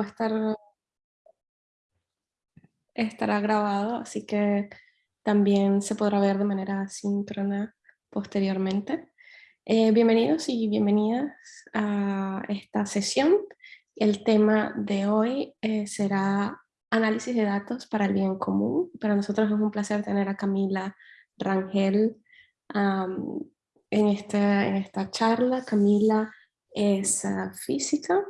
va a estar estará grabado, así que también se podrá ver de manera síncrona posteriormente. Eh, bienvenidos y bienvenidas a esta sesión. El tema de hoy eh, será análisis de datos para el bien común. Para nosotros es un placer tener a Camila Rangel en, esta, en esta charla. Camila es ah, física.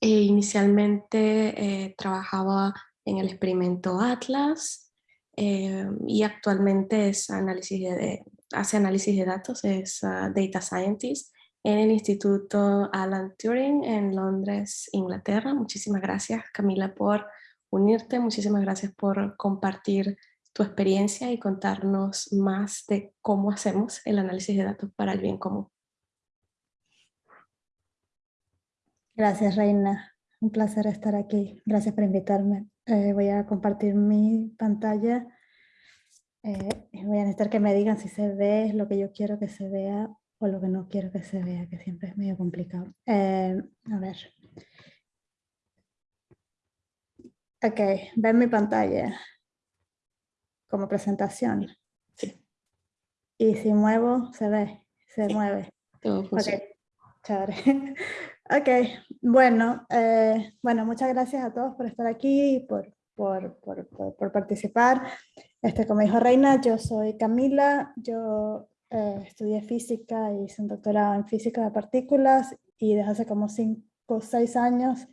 E inicialmente eh, trabajaba en el experimento Atlas eh, y actualmente hace análisis de datos, es ah, Data Scientist en el Instituto Alan Turing en Londres, Inglaterra. Muchísimas gracias Camila por unirte, muchísimas gracias por compartir tu experiencia y contarnos más de cómo hacemos el análisis de datos para el bien común. Gracias Reina, un placer estar aquí. Gracias por invitarme. Eh, voy a compartir mi pantalla. Eh, voy a necesitar que me digan si se ve lo que yo quiero que se vea o lo que no quiero que se vea, que siempre es medio complicado. Eh, a ver. Ok, ven mi pantalla como presentación. Sí. Y si muevo, se ve, se mueve. Todo funciona. chévere. Ok, bueno, eh, bueno, muchas gracias a todos por estar aquí y por, por, por, por, participar. Este, como dijo Reina, yo soy Camila, yo eh, estudié física y hice un doctorado en física de partículas y desde hace como 5 o 6 años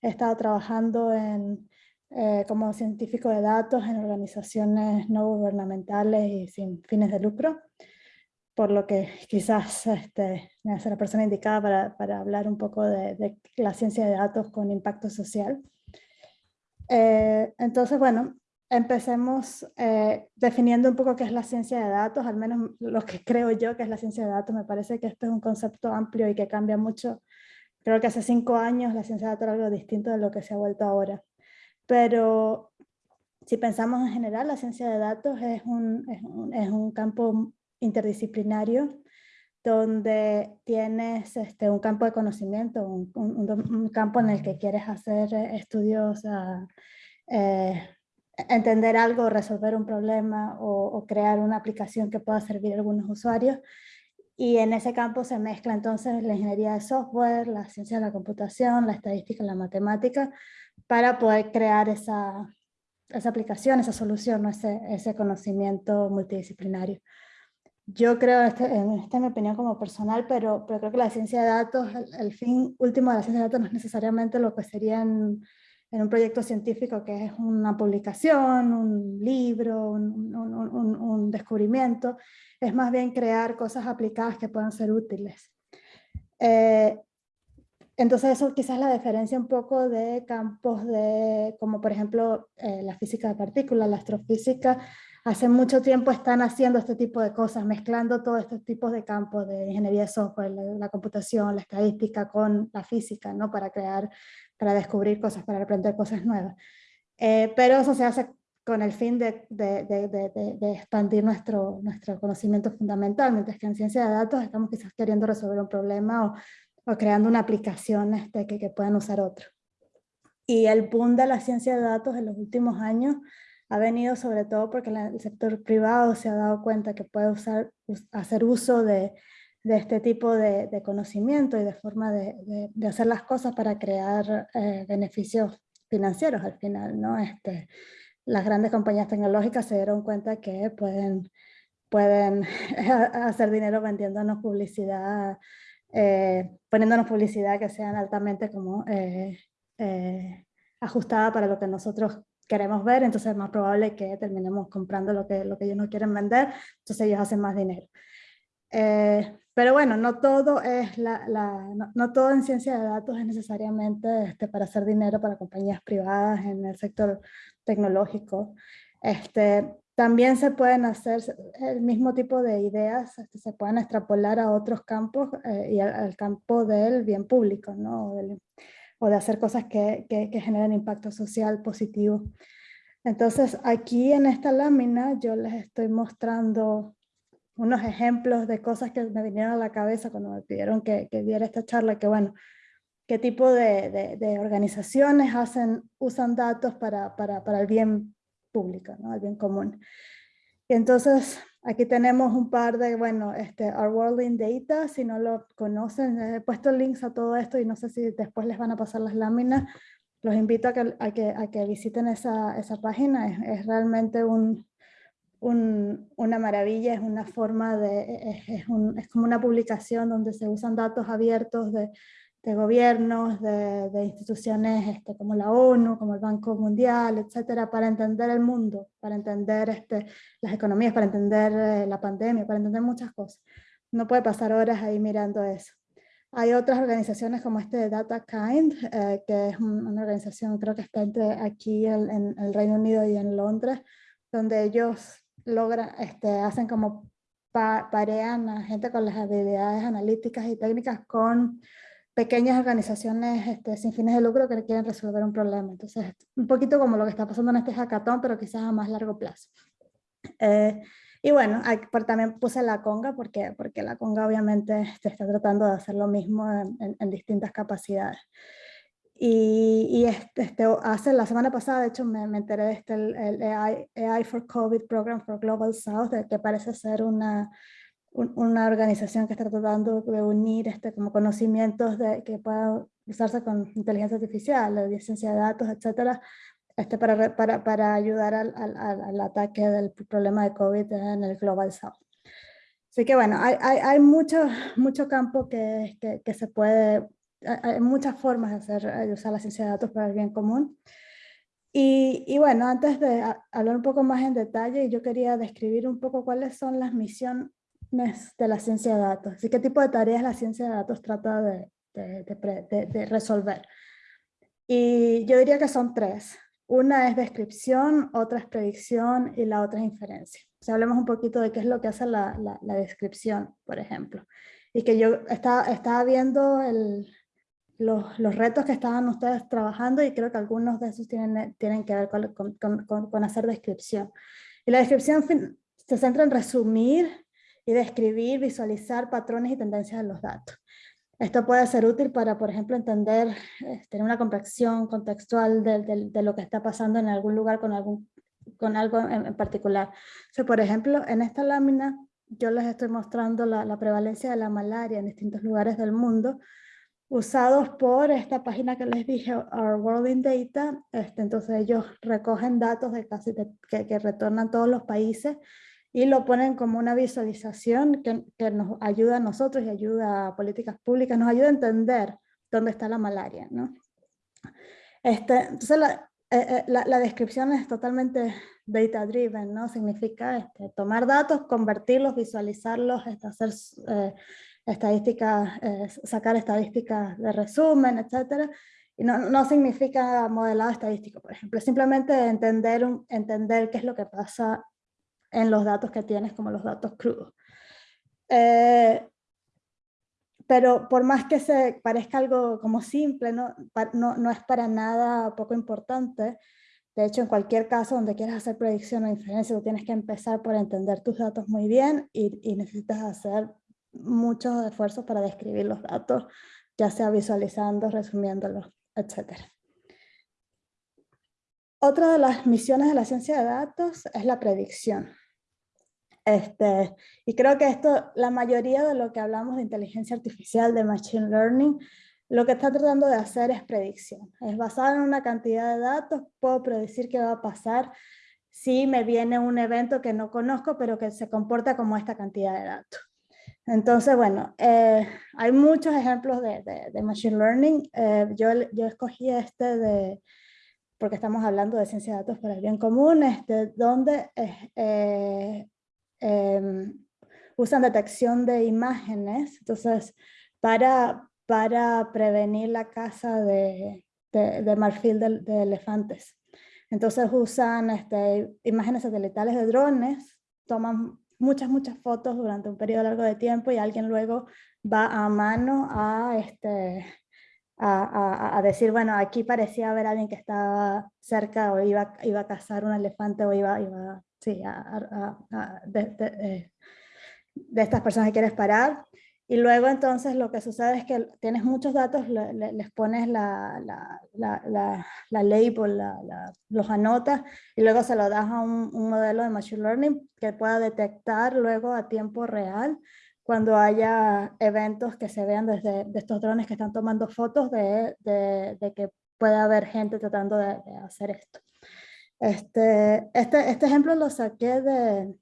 he estado trabajando en, eh, como científico de datos en organizaciones no gubernamentales y sin fines de lucro por lo que quizás este, hace la persona indicada para, para hablar un poco de, la ciencia de datos con impacto social. Eh, entonces, bueno, empecemos eh, definiendo un poco qué es la ciencia de datos, al menos lo que creo yo que es la ciencia de datos. Me parece que esto es un concepto amplio y que cambia mucho. Creo que hace cinco años la ciencia de datos era algo distinto de lo que se ha vuelto ahora. Pero si pensamos en general, la ciencia de datos es un, es un, es un campo interdisciplinario donde tienes este, un campo de conocimiento, un, campo en el que quieres hacer eh, estudios, ah, eh, entender algo, resolver un problema o, crear una aplicación que pueda servir a algunos usuarios. Y en ese campo se mezcla entonces la ingeniería de software, la ciencia de la computación, la estadística, la matemática, para poder crear esa, esa aplicación, esa solución, ese, ese conocimiento multidisciplinario. Yo creo, este, esta es mi opinión como personal, pero, pero creo que la ciencia de datos, el, fin último de la ciencia de datos no es necesariamente lo que sería en, en un proyecto científico que es una publicación, un libro, un, un, un, descubrimiento, es más bien crear cosas aplicadas que puedan ser útiles. Eh, entonces eso quizás la diferencia un poco de campos de, como por ejemplo eh, la física de partículas, la astrofísica, hace mucho tiempo están haciendo este tipo de cosas, mezclando todos estos tipos de campos de ingeniería de software, la, computación, la estadística con la física, ¿no? para crear, para descubrir cosas, para aprender cosas nuevas. Eh, pero eso se hace con el fin de, de, de, de, expandir nuestro, nuestro conocimiento fundamental, mientras que en ciencia de datos estamos quizás queriendo resolver un problema o, o creando una aplicación este, que, que puedan usar otro. Y el boom de la ciencia de datos en los últimos años ha venido sobre todo porque el sector privado se ha dado cuenta que puede usar, hacer uso de, de este tipo de, de, conocimiento y de forma de, de, hacer las cosas para crear eh, beneficios financieros al final. ¿no? Este, las grandes compañías tecnológicas se dieron cuenta que pueden, pueden hacer dinero vendiéndonos publicidad, eh, poniéndonos publicidad que sean altamente como, eh, ajustada para lo que nosotros queremos ver, entonces es más probable que terminemos comprando lo que, lo que ellos no quieren vender, entonces ellos hacen más dinero. Eh, pero bueno, no todo, es la, la no, todo en ciencia de datos es necesariamente este, para hacer dinero para compañías privadas en el sector tecnológico. Este, también se pueden hacer el mismo tipo de ideas, este, se pueden extrapolar a otros campos eh, y al, campo del bien público, ¿no? O de hacer cosas que, que, generen impacto social positivo. Entonces aquí en esta lámina yo les estoy mostrando unos ejemplos de cosas que me vinieron a la cabeza cuando me pidieron que, que diera esta charla, que bueno, qué tipo de, de, organizaciones hacen, usan datos para, para, para el bien público, ¿no? el bien común. Y entonces aquí tenemos un par de, bueno, este, Our World in Data, si no lo conocen, he puesto links a todo esto y no sé si después les van a pasar las láminas, los invito a que, a que, a que visiten esa, esa página, es, es realmente un, un, una maravilla, es una forma de, es, es, un, es como una publicación donde se usan datos abiertos de de gobiernos, de, de instituciones este, como la ONU, como el Banco Mundial, etcétera, para entender el mundo, para entender este, las economías, para entender eh, la pandemia, para entender muchas cosas. No puede pasar horas ahí mirando eso. Hay otras organizaciones como este de DataKind, eh, que es una organización creo que está aquí en, en, el Reino Unido y en Londres, donde ellos logran, este, hacen como pa parean a gente con las habilidades analíticas y técnicas con pequeñas organizaciones este, sin fines de lucro que quieren resolver un problema. Entonces, un poquito como lo que está pasando en este hackathon, pero quizás a más largo plazo. Eh, y bueno, hay, también puse la conga porque, porque la conga obviamente este, está tratando de hacer lo mismo en, en, distintas capacidades. Y, y este, este, hace la semana pasada, de hecho, me, me enteré de este, el, el AI, AI, for COVID Program for Global South, que parece ser una, una organización que está tratando de unir este, como conocimientos de, que puedan usarse con inteligencia artificial, la ciencia de datos, etcétera, este, para, para, para ayudar al, al, al, ataque del problema de COVID en el Global South. Así que bueno, hay, hay, hay mucho, mucho campo que, que, que, se puede, hay muchas formas de, hacer, de usar la ciencia de datos para el bien común. Y, y, bueno, antes de hablar un poco más en detalle, yo quería describir un poco cuáles son las misiones de la ciencia de datos. ¿Y qué tipo de tareas la ciencia de datos trata de, de, de, de, resolver? Y yo diría que son tres. Una es descripción, otra es predicción y la otra es inferencia. Si hablemos un poquito de qué es lo que hace la, la, la descripción, por ejemplo. Y que yo estaba, estaba viendo el, los, los, retos que estaban ustedes trabajando y creo que algunos de esos tienen, tienen que ver con, con, con, con hacer descripción. Y la descripción se centra en resumir y describir, visualizar patrones y tendencias de los datos. Esto puede ser útil para, por ejemplo, entender, eh, tener una comprensión contextual de, lo que está pasando en algún lugar con, algún, con algo en, particular. O por ejemplo, en esta lámina yo les estoy mostrando la, prevalencia de la malaria en distintos lugares del mundo, usados por esta página que les dije, Our World in Data. Este, entonces ellos recogen datos de casi que, que retornan todos los países y lo ponen como una visualización que, que, nos ayuda a nosotros y ayuda a políticas públicas, nos ayuda a entender dónde está la malaria. ¿no? Este, entonces la, eh, eh la, la, descripción es totalmente data driven, ¿no? significa este, tomar datos, convertirlos, visualizarlos, este, hacer eh, estadísticas, eh, sacar estadísticas de resumen, etc. Y no, no, significa modelado estadístico, por ejemplo, simplemente entender, entender qué es lo que pasa en los datos que tienes como los datos crudos. Eh, pero por más que se parezca algo como simple, no, no, no, es para nada poco importante. De hecho, en cualquier caso donde quieras hacer predicción o inferencia, tú tienes que empezar por entender tus datos muy bien y, y necesitas hacer muchos esfuerzos para describir los datos, ya sea visualizando, resumiéndolos, etcétera. Otra de las misiones de la ciencia de datos es la predicción. Este, y creo que esto, la mayoría de lo que hablamos de inteligencia artificial, de machine learning, lo que está tratando de hacer es predicción. Es basado en una cantidad de datos, puedo predecir qué va a pasar si me viene un evento que no conozco, pero que se comporta como esta cantidad de datos. Entonces, bueno, eh, hay muchos ejemplos de, machine learning. Eh, yo, yo escogí este de, porque estamos hablando de ciencia de datos para el bien común, este, donde eh, eh, usan detección de imágenes, entonces para, para prevenir la caza de, de, de marfil de, de, elefantes. Entonces usan este, imágenes satelitales de drones, toman muchas, muchas fotos durante un periodo largo de tiempo y alguien luego va a mano a, este, a, a, a, decir, bueno, aquí parecía haber alguien que estaba cerca o iba, iba a cazar un elefante o iba, iba sí, de, de, eh, de, estas personas que quieres parar. Y luego entonces lo que sucede es que tienes muchos datos, les pones la, la, la, la label, los anotas y luego se lo das a un, un, modelo de Machine Learning que pueda detectar luego a tiempo real cuando haya eventos que se vean desde de estos drones que están tomando fotos de, de, de que puede haber gente tratando de, hacer esto. Este, este, este ejemplo lo saqué de,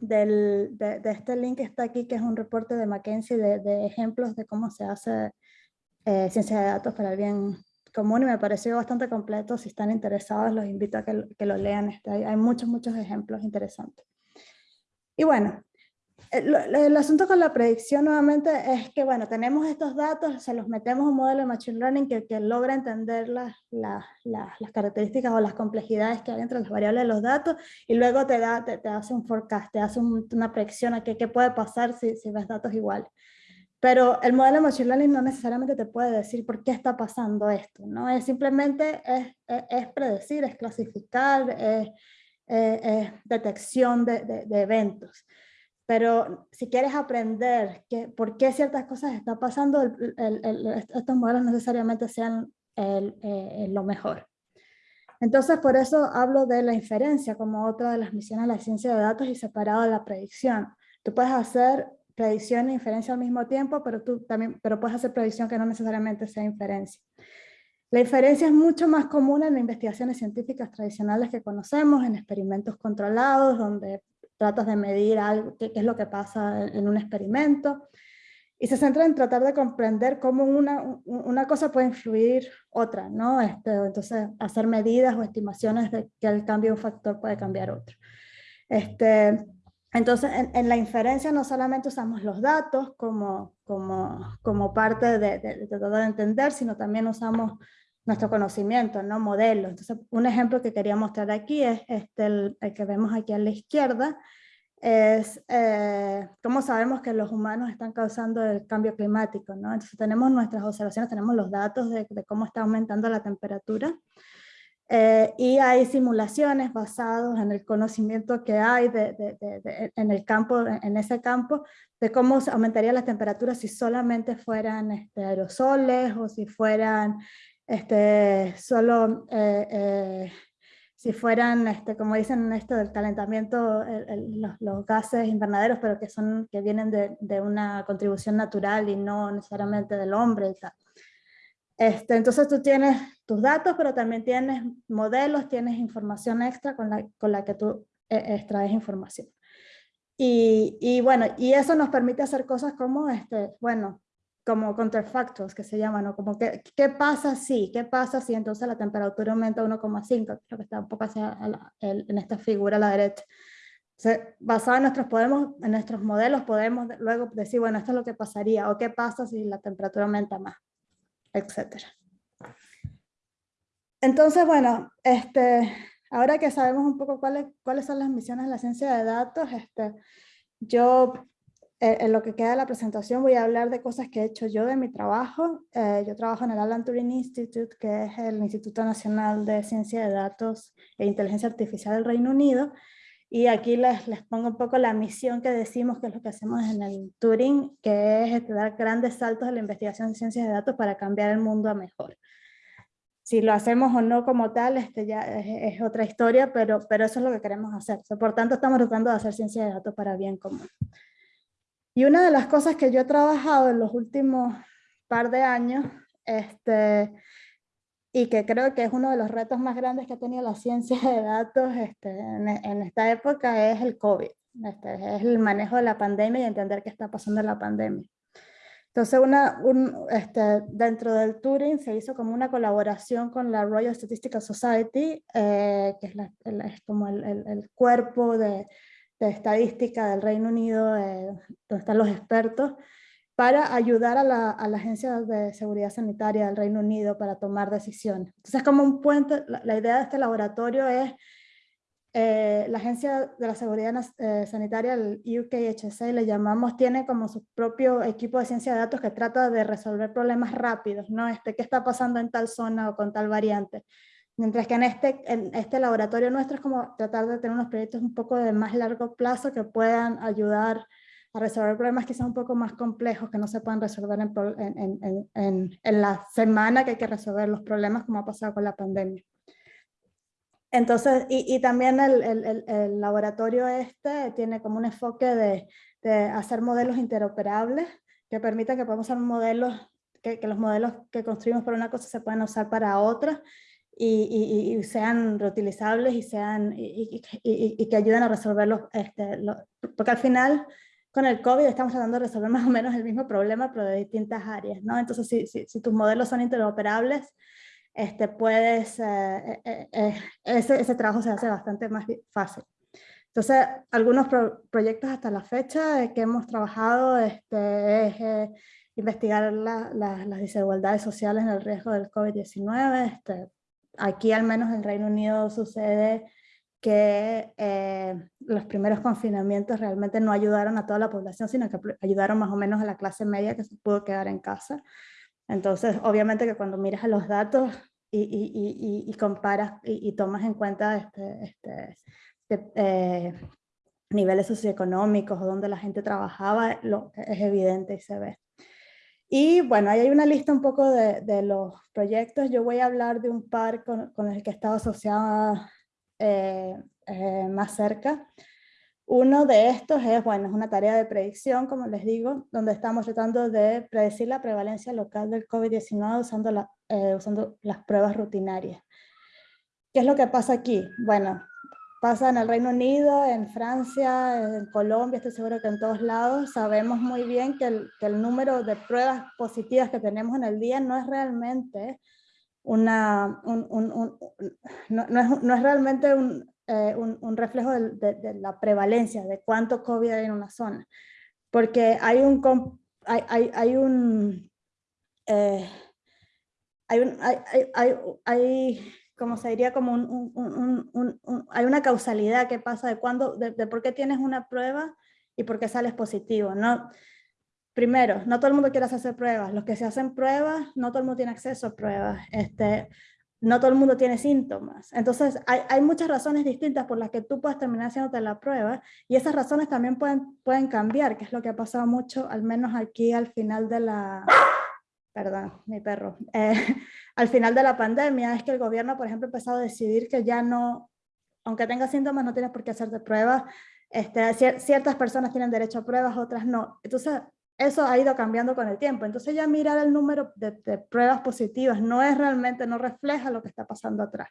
del, de, este link que está aquí, que es un reporte de McKinsey de, ejemplos de cómo se hace eh, ciencia de datos para el bien común y me pareció bastante completo. Si están interesados, los invito a que, que lo lean. Este, hay, hay muchos, muchos ejemplos interesantes. Y bueno, el, asunto con la predicción nuevamente es que, bueno, tenemos estos datos, se los metemos a un modelo de Machine Learning que, que logra entender las, las, las, características o las complejidades que hay entre las variables de los datos y luego te, da, te, hace un forecast, te hace una predicción a qué, qué puede pasar si, si ves datos iguales. Pero el modelo de Machine Learning no necesariamente te puede decir por qué está pasando esto, ¿no? Es simplemente es, es, predecir, es clasificar, es, es detección de, de, de eventos. Pero si quieres aprender que, por qué ciertas cosas están pasando, estos modelos necesariamente sean eh, lo mejor. Entonces, por eso hablo de la inferencia como otra de las misiones de la ciencia de datos y separado de la predicción. Tú puedes hacer predicción e inferencia al mismo tiempo, pero, tú también, pero puedes hacer predicción que no necesariamente sea inferencia. La inferencia es mucho más común en investigaciones científicas tradicionales que conocemos, en experimentos controlados, donde tratas de medir algo, qué, es lo que pasa en un experimento, y se centra en tratar de comprender cómo una, una cosa puede influir otra, ¿no? Este, entonces, hacer medidas o estimaciones de que el cambio de un factor puede cambiar otro. Este, entonces, en, la inferencia no solamente usamos los datos como, como, como parte de, de, tratar de entender, sino también usamos nuestro conocimiento, ¿no? Modelos. Entonces, un ejemplo que quería mostrar aquí es este, el, que vemos aquí a la izquierda, es eh, cómo sabemos que los humanos están causando el cambio climático, ¿no? Entonces tenemos nuestras observaciones, tenemos los datos de, cómo está aumentando la temperatura, eh, y hay simulaciones basadas en el conocimiento que hay de, de, en el campo, en ese campo, de cómo aumentaría la temperatura si solamente fueran este, aerosoles o si fueran este, solo, eh, eh, si fueran, este, como dicen esto del calentamiento, los, gases invernaderos, pero que, son, que vienen de, de, una contribución natural y no necesariamente del hombre. Este, entonces tú tienes tus datos, pero también tienes modelos, tienes información extra con la, con la que tú eh, extraes información. Y, y, bueno, y eso nos permite hacer cosas como, este, bueno, como counterfactors que se llaman, ¿no? como que, ¿qué pasa si? ¿Qué pasa si entonces la temperatura aumenta 1,5? Creo que está un poco hacia en esta figura a la derecha. basado en nuestros, podemos, en nuestros modelos podemos luego decir, bueno, esto es lo que pasaría, o qué pasa si la temperatura aumenta más, etcétera. Entonces, bueno, este, ahora que sabemos un poco cuáles, cuáles son las misiones de la ciencia de datos, este, yo eh, en lo que queda de la presentación voy a hablar de cosas que he hecho yo de mi trabajo. Eh, yo trabajo en el Alan Turing Institute, que es el Instituto Nacional de Ciencia de Datos e Inteligencia Artificial del Reino Unido. Y aquí les, les pongo un poco la misión que decimos que es lo que hacemos en el Turing, que es este, dar grandes saltos en la investigación de ciencias de datos para cambiar el mundo a mejor. Si lo hacemos o no como tal, este ya es, es otra historia, pero, pero eso es lo que queremos hacer. por tanto, estamos tratando de hacer ciencia de datos para bien común. Y una de las cosas que yo he trabajado en los últimos par de años, este, y que creo que es uno de los retos más grandes que ha tenido la ciencia de datos este, en, esta época, es el COVID. Este, es el manejo de la pandemia y entender qué está pasando en la pandemia. Entonces, una, un, este, dentro del Turing se hizo como una colaboración con la Royal Statistical Society, eh, que es, es como el, el, el, cuerpo de, de estadística del Reino Unido, eh, donde están los expertos, para ayudar a la, a la, Agencia de Seguridad Sanitaria del Reino Unido para tomar decisiones. Entonces, como un puente, la, idea de este laboratorio es eh, la Agencia de la Seguridad eh, Sanitaria, el UKHSA, le llamamos, tiene como su propio equipo de ciencia de datos que trata de resolver problemas rápidos, ¿no? Este, ¿Qué está pasando en tal zona o con tal variante? Mientras que en este, en este laboratorio nuestro es como tratar de tener unos proyectos un poco de más largo plazo que puedan ayudar a resolver problemas quizás un poco más complejos que no se pueden resolver en, en, en, en, la semana que hay que resolver los problemas como ha pasado con la pandemia. Entonces, y, y también el, el, el, laboratorio este tiene como un enfoque de, de hacer modelos interoperables que permitan que podamos hacer modelos, que, que, los modelos que construimos para una cosa se puedan usar para otra y, y, sean reutilizables y, sean, y, que ayuden a resolverlos, este, porque al final con el COVID estamos tratando de resolver más o menos el mismo problema, pero de distintas áreas, ¿no? Entonces, si, si, si tus modelos son interoperables, este, puedes, eh, eh, eh, ese, ese, trabajo se hace bastante más fácil. Entonces, algunos proyectos hasta la fecha que hemos trabajado este, es investigar la, las desigualdades sociales en el riesgo del COVID-19, este, aquí al menos en Reino Unido sucede que eh, los primeros confinamientos realmente no ayudaron a toda la población, sino que ayudaron más o menos a la clase media que se pudo quedar en casa. Entonces, obviamente que cuando miras los datos y, y, y, y comparas y, tomas en cuenta este, este eh, niveles socioeconómicos o donde la gente trabajaba, lo, es evidente y se ve. Y bueno, ahí hay una lista un poco de, de, los proyectos. Yo voy a hablar de un par con, con el que he estado asociada eh, eh, más cerca. Uno de estos es, bueno, es una tarea de predicción, como les digo, donde estamos tratando de predecir la prevalencia local del COVID-19 usando, la, eh, usando las pruebas rutinarias. ¿Qué es lo que pasa aquí? Bueno, pasa en el Reino Unido, en Francia, en Colombia, estoy seguro que en todos lados, sabemos muy bien que el, que el número de pruebas positivas que tenemos en el día no es realmente una, un, un, un, no, no, es, no, es, realmente eh, un, reflejo de, de, de, la prevalencia, de cuánto COVID hay en una zona, porque hay un, hay, hay, hay un, eh, hay, hay, hay, hay como se diría, como un, un, un, un, hay una causalidad que pasa de, cuándo, de, de, por qué tienes una prueba y por qué sales positivo. ¿no? Primero, no todo el mundo quiere hacerse pruebas. Los que se hacen pruebas, no todo el mundo tiene acceso a pruebas. Este, no todo el mundo tiene síntomas. Entonces, hay, hay, muchas razones distintas por las que tú puedes terminar haciéndote la prueba y esas razones también pueden, pueden cambiar, que es lo que ha pasado mucho, al menos aquí al final de la, perdón, mi perro, eh, al final de la pandemia, es que el gobierno, por ejemplo, ha empezado a decidir que ya no, aunque tengas síntomas, no tienes por qué hacerte pruebas. Este, ciertas personas tienen derecho a pruebas, otras no. Entonces, eso ha ido cambiando con el tiempo. Entonces ya mirar el número de pruebas positivas no es realmente, no refleja lo que está pasando atrás.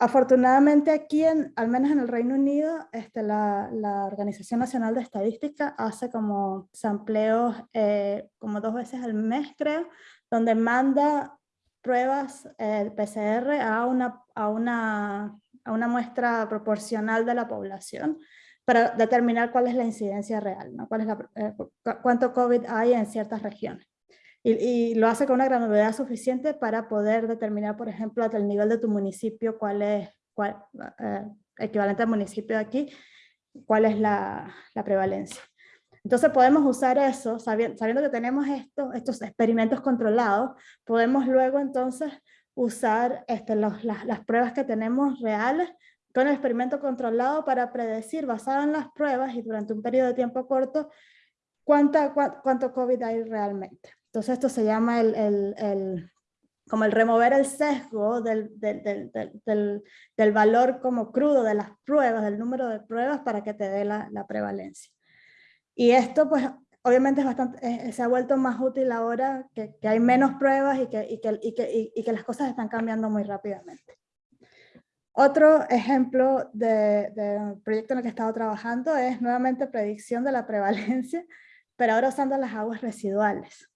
Afortunadamente aquí, en, al menos en el Reino Unido, este, la, la, Organización Nacional de Estadística hace como sampleos eh, como dos veces al mes, creo, donde manda pruebas eh, PCR a una, a, una, a una muestra proporcional de la población para determinar cuál es la incidencia real, ¿no? cuál es la, eh, cuánto COVID hay en ciertas regiones y, y, lo hace con una granularidad suficiente para poder determinar, por ejemplo, hasta el nivel de tu municipio, cuál es, cuál, eh, equivalente al municipio de aquí, cuál es la, la prevalencia. Entonces podemos usar eso, sabiendo, sabiendo que tenemos esto, estos experimentos controlados, podemos luego entonces usar este, los, las, las pruebas que tenemos reales con el experimento controlado para predecir, basado en las pruebas y durante un periodo de tiempo corto, cuánta, cuánto COVID hay realmente. Entonces esto se llama el, el, el como el remover el sesgo del, del, del, del, valor como crudo de las pruebas, del número de pruebas para que te dé la, la prevalencia. Y esto pues obviamente es bastante, se ha vuelto más útil ahora que, que hay menos pruebas y que, y, que, y, y que las cosas están cambiando muy rápidamente. Otro ejemplo de, de, proyecto en el que he estado trabajando es nuevamente predicción de la prevalencia, pero ahora usando las aguas residuales.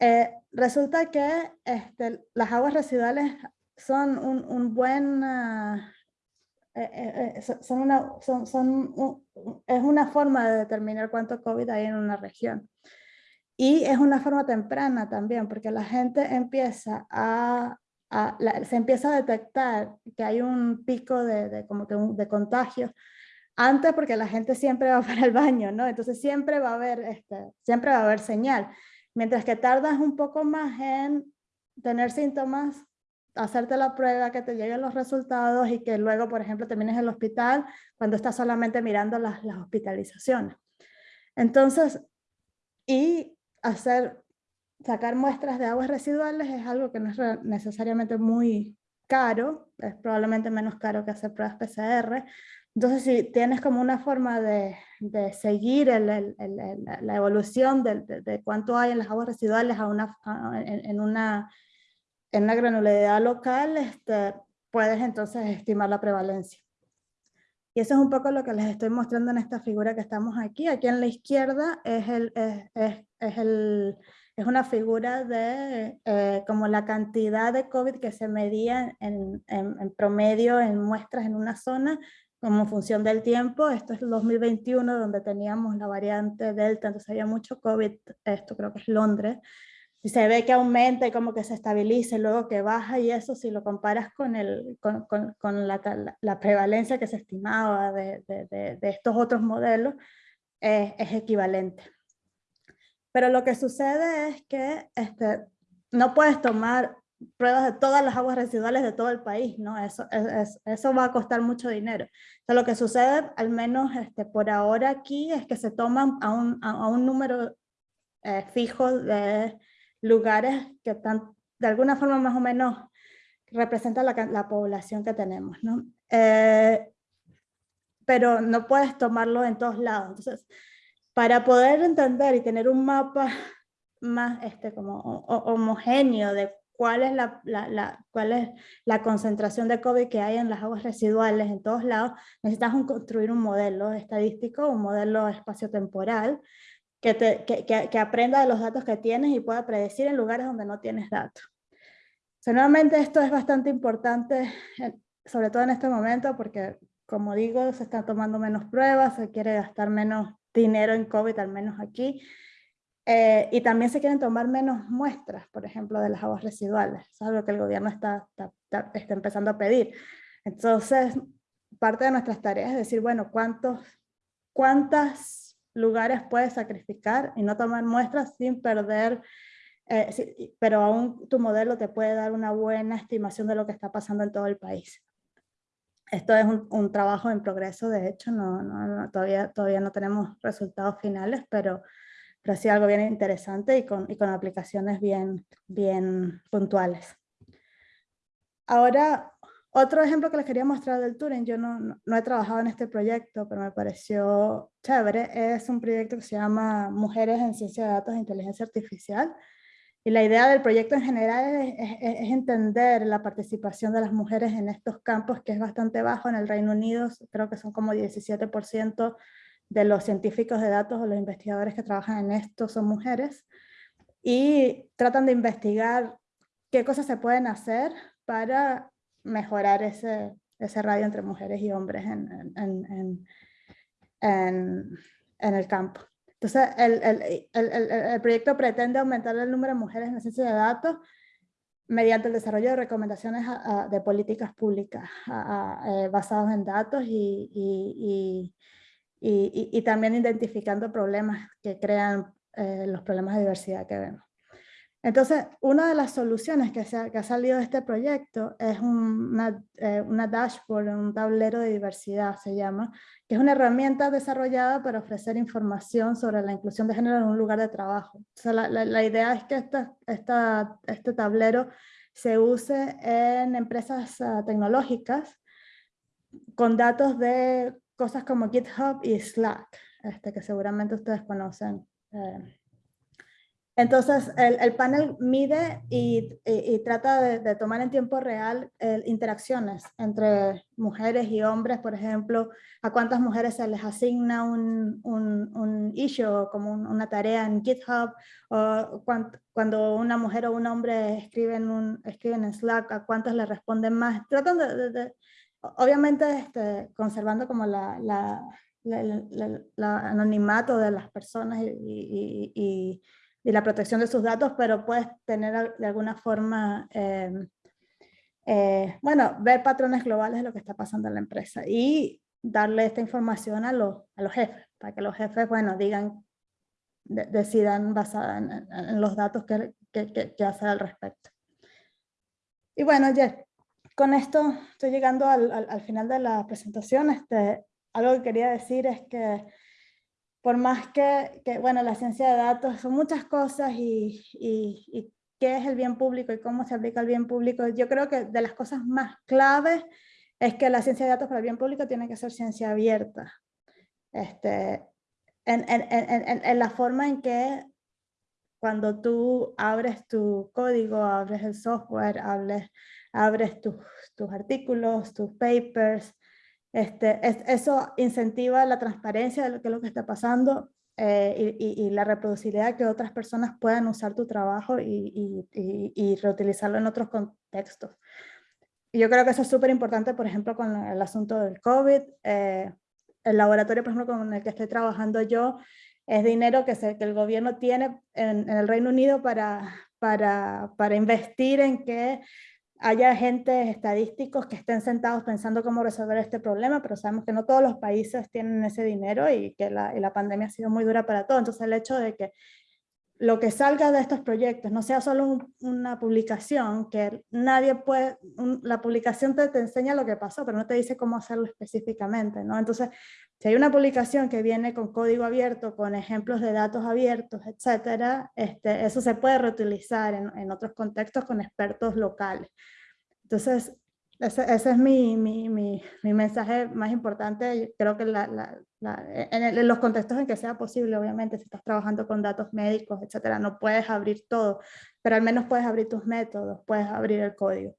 Eh, resulta que este, las aguas residuales son un, un buen, uh, eh, eh, son una, son, son un, es una forma de determinar cuánto COVID hay en una región. Y es una forma temprana también, porque la gente empieza a, a la, se empieza a detectar que hay un pico de, de como que un, de contagios antes porque la gente siempre va para el baño, ¿no? Entonces siempre va a haber, este, siempre va a haber señal. Mientras que tardas un poco más en tener síntomas, hacerte la prueba, que te lleguen los resultados y que luego, por ejemplo, termines en el hospital cuando estás solamente mirando las, las hospitalizaciones. Entonces, y hacer, sacar muestras de aguas residuales es algo que no es necesariamente muy caro, es probablemente menos caro que hacer pruebas PCR. Entonces, si tienes como una forma de, de seguir el, el, el, la evolución de, de, cuánto hay en las aguas residuales a una, en, en, una, en una granularidad local, este, puedes entonces estimar la prevalencia. Y eso es un poco lo que les estoy mostrando en esta figura que estamos aquí. Aquí en la izquierda es, el, es, es, es el, es una figura de eh, como la cantidad de COVID que se medía en, en, en, promedio en muestras en una zona como función del tiempo. Esto es el 2021 donde teníamos la variante Delta, entonces había mucho COVID, esto creo que es Londres, y se ve que aumenta y como que se estabiliza y luego que baja y eso si lo comparas con, el, con, con, con la, la, prevalencia que se estimaba de, de, de, de estos otros modelos eh, es equivalente. Pero lo que sucede es que este, no puedes tomar pruebas de todas las aguas residuales de todo el país, ¿no? Eso, es, eso va a costar mucho dinero. Entonces, lo que sucede, al menos este, por ahora aquí, es que se toman a un, a un número eh, fijo de lugares que están de alguna forma más o menos representan la, la población que tenemos, ¿no? Eh, pero no puedes tomarlo en todos lados. Entonces, para poder entender y tener un mapa más este, como homogéneo de cuál es la, la, la, cuál es la concentración de COVID que hay en las aguas residuales en todos lados, necesitas un, construir un modelo estadístico, un modelo espaciotemporal, que, te, que, que, que, aprenda de los datos que tienes y pueda predecir en lugares donde no tienes datos. O nuevamente esto es bastante importante, eh, sobre todo en este momento, porque como digo, se están tomando menos pruebas, se quiere gastar menos dinero en COVID, al menos aquí, eh, y también se quieren tomar menos muestras, por ejemplo, de las aguas residuales. Es algo que el gobierno está, está, está, está empezando a pedir. Entonces, parte de nuestras tareas es decir, bueno, ¿cuántos, ¿cuántas lugares puedes sacrificar y no tomar muestras sin perder, eh, pero aún tu modelo te puede dar una buena estimación de lo que está pasando en todo el país. Esto es un, un trabajo en progreso, de hecho, no, no, no, todavía, todavía no tenemos resultados finales, pero, pero sí algo bien interesante y con, y con aplicaciones bien, bien puntuales. Ahora, otro ejemplo que les quería mostrar del Turing, yo no, no, he trabajado en este proyecto, pero me pareció chévere, es un proyecto que se llama Mujeres en Ciencia de Datos e Inteligencia Artificial. Y la idea del proyecto en general es, es, es, entender la participación de las mujeres en estos campos, que es bastante bajo en el Reino Unido, creo que son como 17% de los científicos de datos o los investigadores que trabajan en esto son mujeres, y tratan de investigar qué cosas se pueden hacer para mejorar ese, ese radio entre mujeres y hombres en, en, en, en, el campo. Entonces, el, el, el, el, proyecto pretende aumentar el número de mujeres en la ciencia de datos mediante el desarrollo de recomendaciones a, a, de políticas públicas a, eh, basadas en datos y, y, y, y, también identificando problemas que crean eh, los problemas de diversidad que vemos. Entonces, una de las soluciones que, se ha, que ha salido de este proyecto es una, eh, una, dashboard, un tablero de diversidad se llama, que es una herramienta desarrollada para ofrecer información sobre la inclusión de género en un lugar de trabajo. O sea, la, la, la, idea es que esta, esta, este tablero se use en empresas uh, tecnológicas con datos de cosas como GitHub y Slack, este, que seguramente ustedes conocen. Eh, entonces, el, el panel mide y, y, y trata de, de, tomar en tiempo real eh, interacciones entre mujeres y hombres, por ejemplo, a cuántas mujeres se les asigna un, un, un issue como un, una tarea en GitHub, o cuando, cuando una mujer o un hombre escriben, escriben en Slack, a cuántos le responden más. Tratan de, de obviamente, este, conservando como la, anonimato de las personas y, la protección de sus datos, pero puedes tener de alguna forma, eh, eh, bueno, ver patrones globales de lo que está pasando en la empresa y darle esta información a los, a los jefes, para que los jefes, bueno, digan, de, decidan basada en, los datos que, que, que, que hacer al respecto. Y bueno, ya con esto estoy llegando al, al, al, final de la presentación. Este, algo que quería decir es que por más que, que, bueno, la ciencia de datos son muchas cosas y, y, qué es el bien público y cómo se aplica el bien público, yo creo que de las cosas más claves es que la ciencia de datos para el bien público tiene que ser ciencia abierta. Este, en la forma en que cuando tú abres tu código, abres el software, abres, abres tus, tus artículos, tus papers, este, eso incentiva la transparencia de lo que, es lo que está pasando eh, y, y, la reproducibilidad que otras personas puedan usar tu trabajo y, y reutilizarlo en otros contextos. Y yo creo que eso es súper importante, por ejemplo, con el asunto del COVID. Eh, el laboratorio, por ejemplo, con el que estoy trabajando yo, es dinero que, se, que el gobierno tiene en, el Reino Unido para, para, para investir en que haya agentes estadísticos que estén sentados pensando cómo resolver este problema, pero sabemos que no todos los países tienen ese dinero y que la, y la pandemia ha sido muy dura para todos. Entonces el hecho de que lo que salga de estos proyectos no sea solo un, una publicación, que nadie puede, la publicación te, te, enseña lo que pasó, pero no te dice cómo hacerlo específicamente, ¿no? Entonces, si hay una publicación que viene con código abierto, con ejemplos de datos abiertos, etcétera, este, eso se puede reutilizar en, en otros contextos con expertos locales. Entonces, ese, ese es mi, mi, mi, mi, mensaje más importante. Creo que la, la, la, en, el, en, los contextos en que sea posible, obviamente, si estás trabajando con datos médicos, etcétera, no puedes abrir todo, pero al menos puedes abrir tus métodos, puedes abrir el código.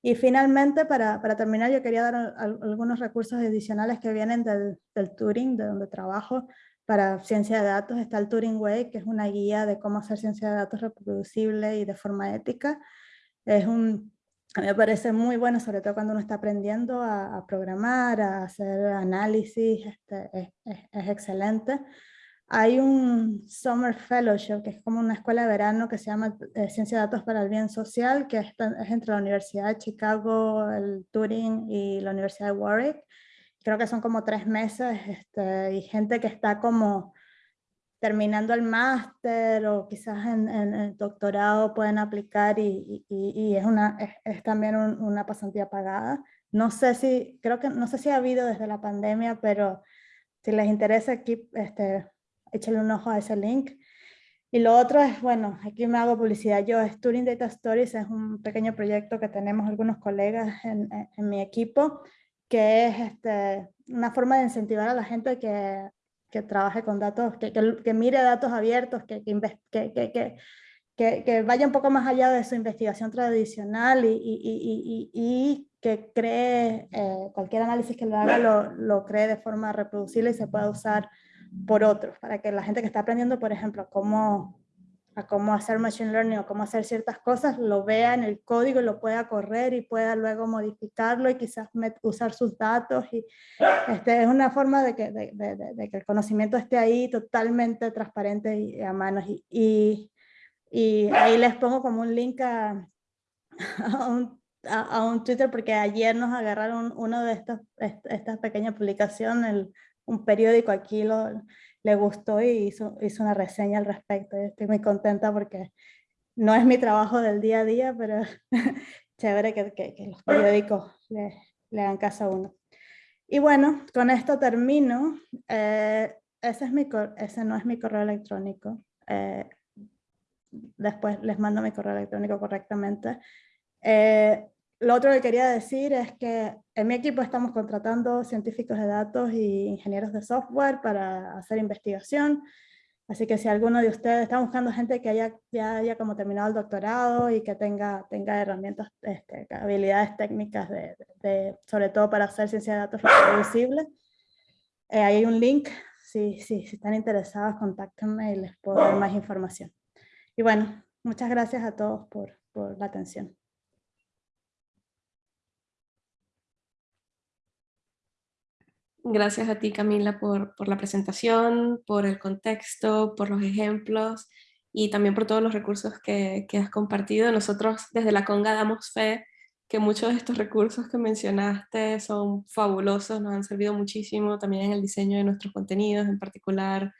Y finalmente, para, para terminar, yo quería dar algunos recursos adicionales que vienen del, del Turing, de donde trabajo, para ciencia de datos. Está el Turing Way, que es una guía de cómo hacer ciencia de datos reproducible y de forma ética. Es un a mí me parece muy bueno, sobre todo cuando uno está aprendiendo a, a programar, a hacer análisis, este, es, es, es, excelente. Hay un Summer Fellowship, que es como una escuela de verano que se llama eh, Ciencia de Datos para el Bien Social, que es, es, entre la Universidad de Chicago, el Turing y la Universidad de Warwick. Creo que son como tres meses este, y gente que está como terminando el máster o quizás en, en, el doctorado pueden aplicar y, y, y es, una, es, es también un, una pasantía pagada. No sé si, creo que, no sé si ha habido desde la pandemia, pero si les interesa aquí, este, échale un ojo a ese link. Y lo otro es, bueno, aquí me hago publicidad yo, Turing Data Stories es un pequeño proyecto que tenemos algunos colegas en, en mi equipo, que es este, una forma de incentivar a la gente que que trabaje con datos, que, que, mire datos abiertos, que, que, que, vaya un poco más allá de su investigación tradicional y, y, y, y que cree, eh, cualquier análisis que lo haga lo, lo, cree de forma reproducible y se pueda usar por otros, para que la gente que está aprendiendo, por ejemplo, cómo a cómo hacer machine learning o cómo hacer ciertas cosas, lo vea en el código lo pueda correr y pueda luego modificarlo y quizás usar sus datos. Y, este, es una forma de que, de, de, de que, el conocimiento esté ahí totalmente transparente y a manos. Y, y, y ahí les pongo como un link a, a, un, a, a, un, Twitter porque ayer nos agarraron uno de estas, estas pequeñas publicaciones, un periódico aquí lo le gustó y hizo, hizo una reseña al respecto. estoy muy contenta porque no es mi trabajo del día a día, pero chévere que, que, los periódicos le, le, hagan caso a uno. Y bueno, con esto termino. Eh, ese, es mi, ese no es mi correo electrónico. Eh, después les mando mi correo electrónico correctamente. Eh, lo otro que quería decir es que en mi equipo estamos contratando científicos de datos y ingenieros de software para hacer investigación. Así que si alguno de ustedes está buscando gente que haya, ya haya como terminado el doctorado y que tenga, tenga herramientas, este, habilidades técnicas, de, de, sobre todo para hacer ciencia de datos reproducible, eh, hay un link. Si, si, si están interesados, contáctenme y les puedo dar más información. Y bueno, muchas gracias a todos por, por la atención. Gracias a ti, Camila, por, por, la presentación, por el contexto, por los ejemplos y también por todos los recursos que, que, has compartido. Nosotros desde la Conga damos fe que muchos de estos recursos que mencionaste son fabulosos, nos han servido muchísimo también en el diseño de nuestros contenidos, en particular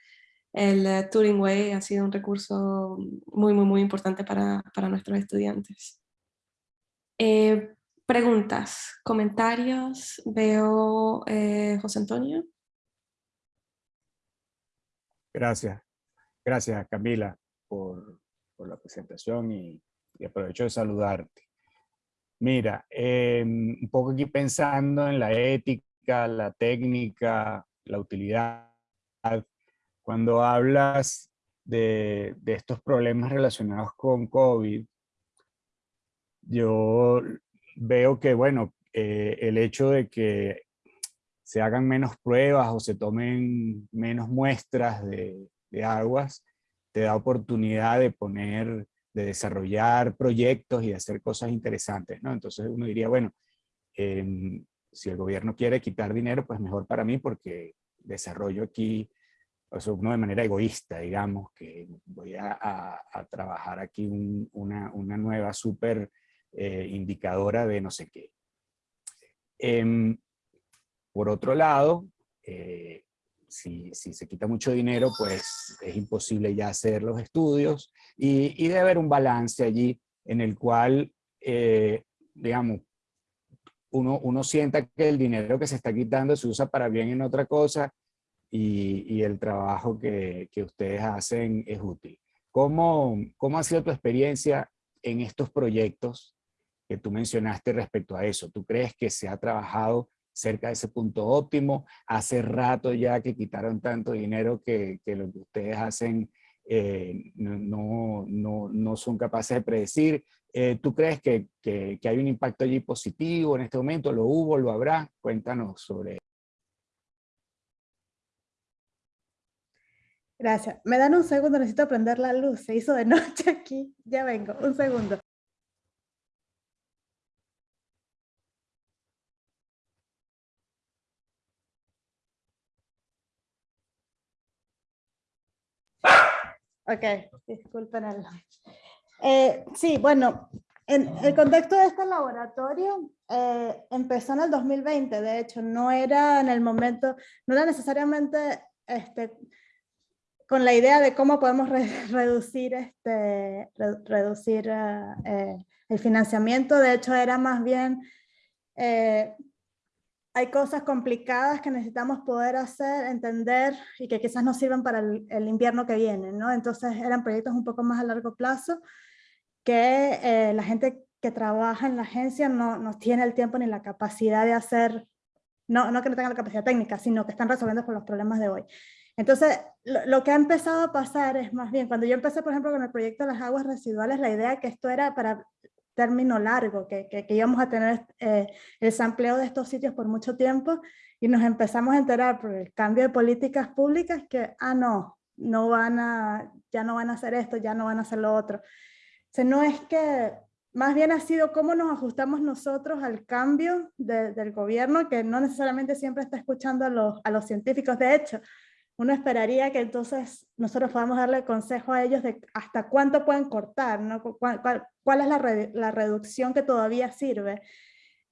el uh, Turing Way ha sido un recurso muy, muy, muy importante para, para nuestros estudiantes. Eh, Preguntas, comentarios. Veo eh, José Antonio. Gracias. Gracias, Camila, por, la presentación y, aprovecho de saludarte. Mira, em, un poco aquí pensando en la ética, la técnica, la utilidad. Cuando hablas de, de estos problemas relacionados con COVID, yo veo que, bueno, eh, el hecho de que se hagan menos pruebas o se tomen menos muestras de, aguas, te da oportunidad de poner, de desarrollar proyectos y de hacer cosas interesantes, ¿no? Entonces uno diría, bueno, em, si el gobierno quiere quitar dinero, pues mejor para mí porque desarrollo aquí, o sea, uno de manera egoísta, digamos, que voy a, trabajar aquí una, una, nueva super eh, indicadora de no sé qué. Em, por otro lado, eh, si, se quita mucho dinero, pues es imposible ya hacer los estudios y, debe haber un balance allí en el cual, eh, digamos, uno, uno sienta que el dinero que se está quitando se usa para bien en otra cosa y, el trabajo que, que, ustedes hacen es útil. ¿Cómo, ¿Cómo ha sido tu experiencia en estos proyectos que tú mencionaste respecto a eso. ¿Tú crees que se ha trabajado cerca de ese punto óptimo? Hace rato ya que quitaron tanto dinero que, lo que ustedes hacen eh, no, no, no, son capaces de predecir. Eh, ¿Tú crees que, que, hay un impacto allí positivo en este momento? ¿Lo hubo? ¿Lo habrá? Cuéntanos sobre eso. Gracias. Me dan un segundo, necesito prender la luz. Se hizo de noche aquí. Ya vengo, un segundo. Ok, disculpen. Eh, sí, bueno, en el contexto de este laboratorio eh, empezó en el 2020, de hecho, no era en el momento, no era necesariamente este, con la idea de cómo podemos reducir, este, reducir eh, el financiamiento, de hecho era más bien hay cosas complicadas que necesitamos poder hacer, entender y que quizás nos sirvan para el, invierno que viene, ¿no? Entonces eran proyectos un poco más a largo plazo que eh, la gente que trabaja en la agencia no, no, tiene el tiempo ni la capacidad de hacer, no, no que no tengan la capacidad técnica, sino que están resolviendo con los problemas de hoy. Entonces, lo, lo, que ha empezado a pasar es más bien, cuando yo empecé, por ejemplo, con el proyecto de las aguas residuales, la idea que esto era para término largo, que, que, íbamos a tener eh, el sampleo de estos sitios por mucho tiempo y nos empezamos a enterar por el cambio de políticas públicas que, ah, no, no van a, ya no van a hacer esto, ya no van a hacer lo otro. O sea, no es que, más bien ha sido cómo nos ajustamos nosotros al cambio del gobierno, que no necesariamente siempre está escuchando a los, a los científicos. De hecho, uno esperaría que entonces nosotros podamos darle consejo a ellos de hasta cuánto pueden cortar, ¿no? cuál, cuál, es la, la, reducción que todavía sirve.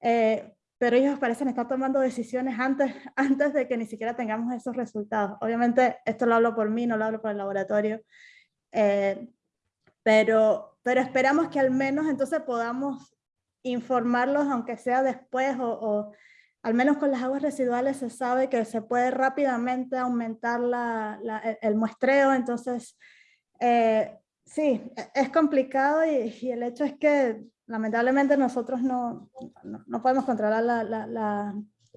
Eh, pero ellos parecen estar tomando decisiones antes, antes de que ni siquiera tengamos esos resultados. Obviamente esto lo hablo por mí, no lo hablo por el laboratorio, eh, pero, pero esperamos que al menos entonces podamos informarlos, aunque sea después o al menos con las aguas residuales se sabe que se puede rápidamente aumentar e, el muestreo, entonces eh, sí, e, es complicado y, el hecho es que lamentablemente nosotros no, no, podemos controlar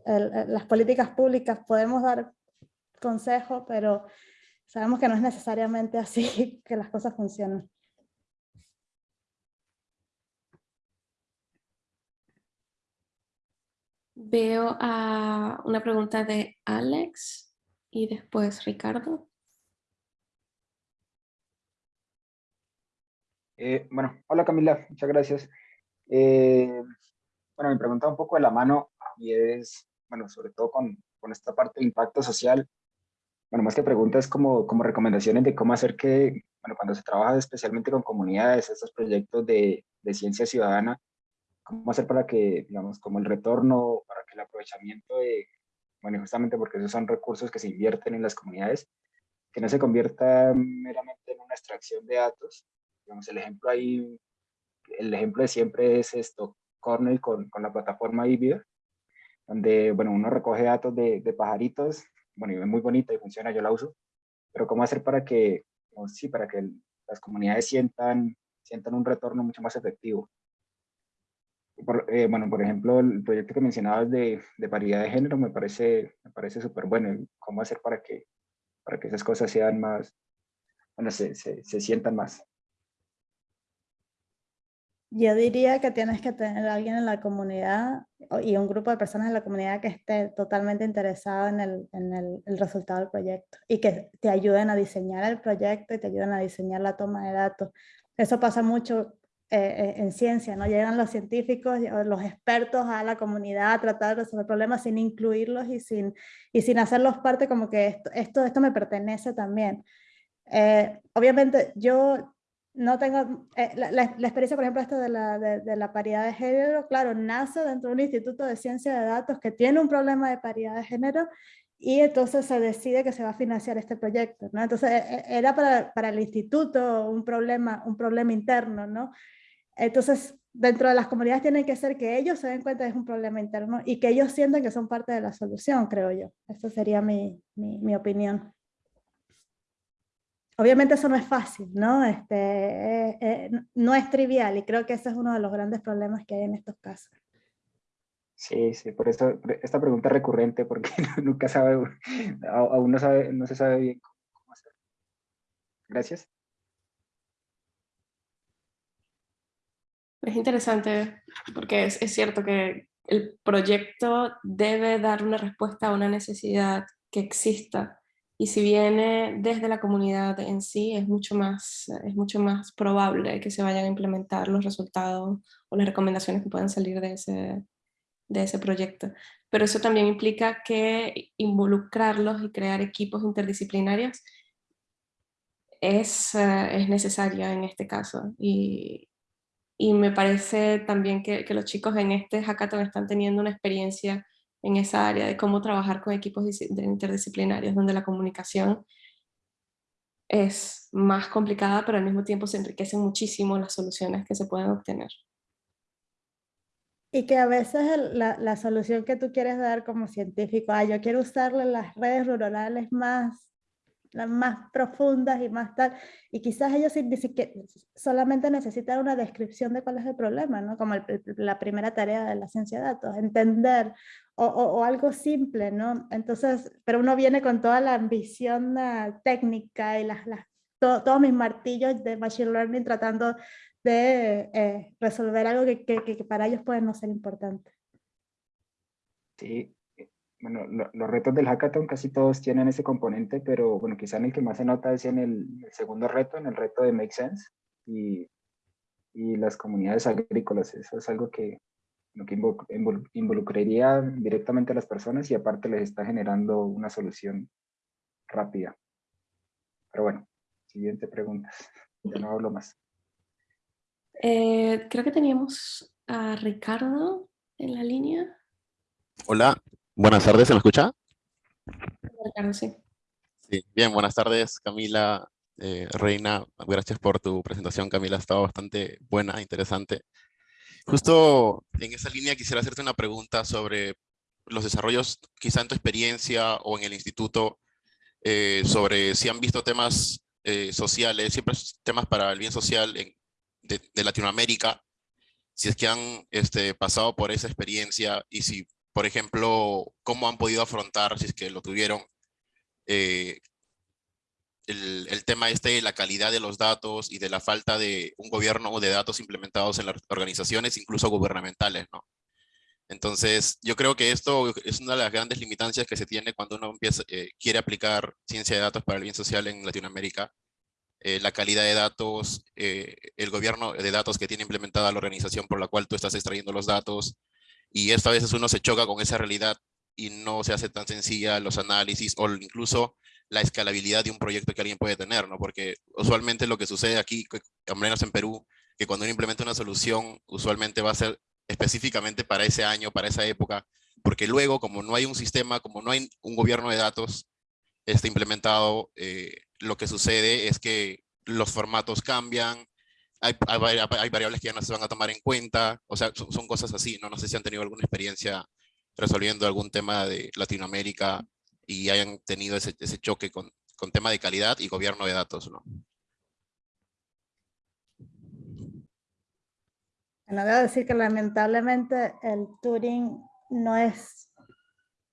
las políticas públicas, podemos dar consejos, pero sabemos que no es necesariamente así que las cosas funcionan. Veo a una pregunta de Alex y después Ricardo. Eh, bueno, hola Camila, muchas gracias. Eh, bueno, me pregunta un poco de la mano y es, bueno, sobre todo con, con esta parte de impacto social. Bueno, más que preguntas como, como recomendaciones de cómo hacer que, bueno, cuando se trabaja especialmente con comunidades, estos proyectos de, de ciencia ciudadana, cómo hacer para que, digamos, como el retorno, para que el aprovechamiento de, bueno, justamente porque esos son recursos que se invierten en las comunidades, que no se convierta meramente en una extracción de datos. Digamos, el ejemplo ahí, el ejemplo de siempre es esto, Cornell con, con la plataforma Ibia, donde, bueno, uno recoge datos de, de pajaritos, bueno, y es muy bonita y funciona, yo la uso, pero cómo hacer para que, sí, para que las comunidades sientan, sientan un retorno mucho más efectivo. Eh, bueno, por ejemplo, el proyecto que mencionabas de, de paridad de género me parece me parece súper bueno. ¿Cómo hacer para que, para que esas cosas sean más, bueno, se, se, se sientan más? Yo diría que tienes que tener a alguien en la comunidad y un grupo de personas en la comunidad que esté totalmente interesado en, el, en el, el, resultado del proyecto y que te ayuden a diseñar el proyecto y te ayuden a diseñar la toma de datos. Eso pasa mucho eh, en ciencia, ¿no? Llegan los científicos, los expertos a la comunidad a tratar de resolver problemas sin incluirlos y sin, y sin hacerlos parte como que esto, esto, esto me pertenece también. Eh, obviamente yo no tengo, eh, la, la, experiencia, por ejemplo, esto de la, de, de, la paridad de género, claro, nace dentro de un instituto de ciencia de datos que tiene un problema de paridad de género y entonces se decide que se va a financiar este proyecto, ¿no? Entonces e, e, era para, para el instituto un problema, un problema interno, ¿no? Entonces, dentro de las comunidades tienen que ser que ellos se den cuenta que es un problema interno y que ellos sientan que son parte de la solución, creo yo. Esa sería mi, mi, opinión. Obviamente eso no es fácil, ¿no? Este, eh, eh, no es trivial y creo que ese es uno de los grandes problemas que hay en estos casos. Sí, sí, por eso esta pregunta es recurrente porque nunca sabe, aún no, sabe, no se sabe bien cómo hacerlo. Gracias. Es interesante porque es, es cierto que el proyecto debe dar una respuesta a una necesidad que exista y si viene desde la comunidad en sí, es mucho, más, es mucho más probable que se vayan a implementar los resultados o las recomendaciones que puedan salir de ese, de ese proyecto. Pero eso también implica que involucrarlos y crear equipos interdisciplinarios es, es necesario en este caso. Y, y me parece también que, los chicos en este hackathon están teniendo una experiencia en esa área de cómo trabajar con equipos interdisciplinarios, donde la comunicación es más complicada, pero al mismo tiempo se enriquecen muchísimo las soluciones que se pueden obtener. Y que a veces la, la solución que tú quieres dar como científico, ah, yo quiero usarle las redes rurales más las más profundas y más tal, y quizás ellos solamente necesitan una descripción de cuál es el problema, ¿no? Como el, la primera tarea de la ciencia de datos, entender o, o, algo simple, ¿no? Entonces, pero uno viene con toda la ambición uh, técnica y las, las, to, todos mis martillos de Machine Learning tratando de eh, resolver algo que, que, que, para ellos puede no ser importante. Sí, bueno, lo, los retos del hackathon casi todos tienen ese componente, pero bueno, quizá en el que más se nota es en el, el segundo reto, en el reto de Make Sense y, y las comunidades agrícolas. Eso es algo que, lo que involucraría directamente a las personas y aparte les está generando una solución rápida. Pero bueno, siguiente pregunta. Ya no hablo más. Eh, creo que teníamos a Ricardo en la línea. Hola, buenas tardes, ¿se me escucha? Sí. Sí, bien, buenas tardes Camila, eh, Reina, gracias por tu presentación Camila, ha estado bastante buena, interesante. Justo en esa línea quisiera hacerte una pregunta sobre los desarrollos, quizá en tu experiencia o en el instituto, eh, sobre si han visto temas eh, sociales, siempre temas para el bien social en, de, de, Latinoamérica, si es que han este, pasado por esa experiencia y si, por ejemplo, cómo han podido afrontar, si es que lo tuvieron, eh, el, el, tema este de la calidad de los datos y de la falta de un gobierno de datos implementados en las organizaciones, incluso gubernamentales, ¿no? Entonces, yo creo que esto es una de las grandes limitancias que se tiene cuando uno empieza, eh, quiere aplicar ciencia de datos para el bien social en Latinoamérica. Eh, la calidad de datos, eh, el gobierno de datos que tiene implementada la organización por la cual tú estás extrayendo los datos, y esta veces uno se choca con esa realidad y no se hace tan sencilla los análisis o incluso la escalabilidad de un proyecto que alguien puede tener, ¿no? Porque usualmente lo que sucede aquí, al menos en Perú, que cuando uno implementa una solución, usualmente va a ser específicamente para ese año, para esa época, porque luego, como no hay un sistema, como no hay un gobierno de datos este, implementado, eh, lo que sucede es que los formatos cambian, hay, hay, hay, variables que ya no se van a tomar en cuenta, o sea, son, son cosas así, ¿no? No sé si han tenido alguna experiencia resolviendo algún tema de Latinoamérica y hayan tenido ese, ese choque con, con tema de calidad y gobierno de datos, ¿no? Bueno, debo decir que lamentablemente el Turing no es,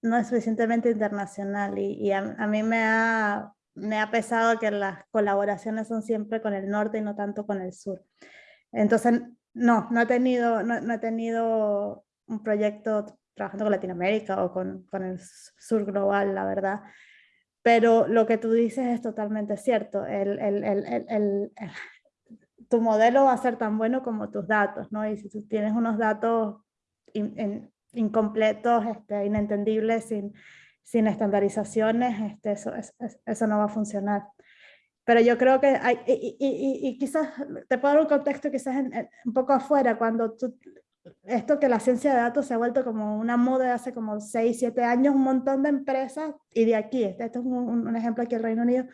no es suficientemente internacional y, a, mí me ha, me ha pesado que las colaboraciones son siempre con el norte y no tanto con el sur. Entonces, no, no he tenido, no, he tenido un proyecto trabajando con Latinoamérica o con, con, el sur global, la verdad. Pero lo que tú dices es totalmente cierto. El, el, el, tu modelo va a ser tan bueno como tus datos, ¿no? Y si tú tienes unos datos incompletos, este, inentendibles, sin, sin estandarizaciones, este, eso, eso no va a funcionar. Pero yo creo que hay, y, y, y, quizás te puedo dar un contexto quizás un poco afuera, cuando esto que la ciencia de datos se ha vuelto como una moda hace como 6, 7 años, un montón de empresas, y de aquí, esto es un, un ejemplo aquí en el Reino Unido,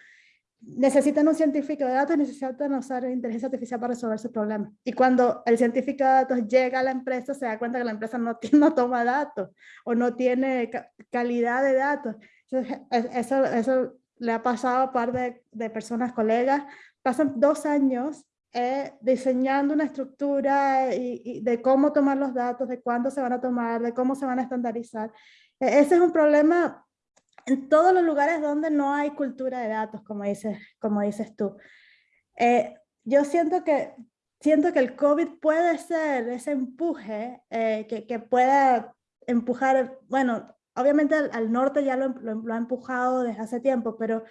necesitan un científico de datos y necesitan usar inteligencia artificial para resolver su problema. Y cuando el científico de datos llega a la empresa, se da cuenta que la empresa no, no toma datos o no tiene calidad de datos. eso, eso le ha pasado a par de, de personas, colegas, pasan dos años eh, diseñando una estructura y, de cómo tomar los datos, de cuándo se van a tomar, de cómo se van a estandarizar. E, ese es un problema en todos los lugares donde no hay cultura de datos, como dices, como dices tú. Eh, yo siento que, siento que el COVID puede ser ese empuje eh, que, que, pueda empujar, bueno, obviamente al, norte ya lo, lo, ha empujado desde hace tiempo, pero,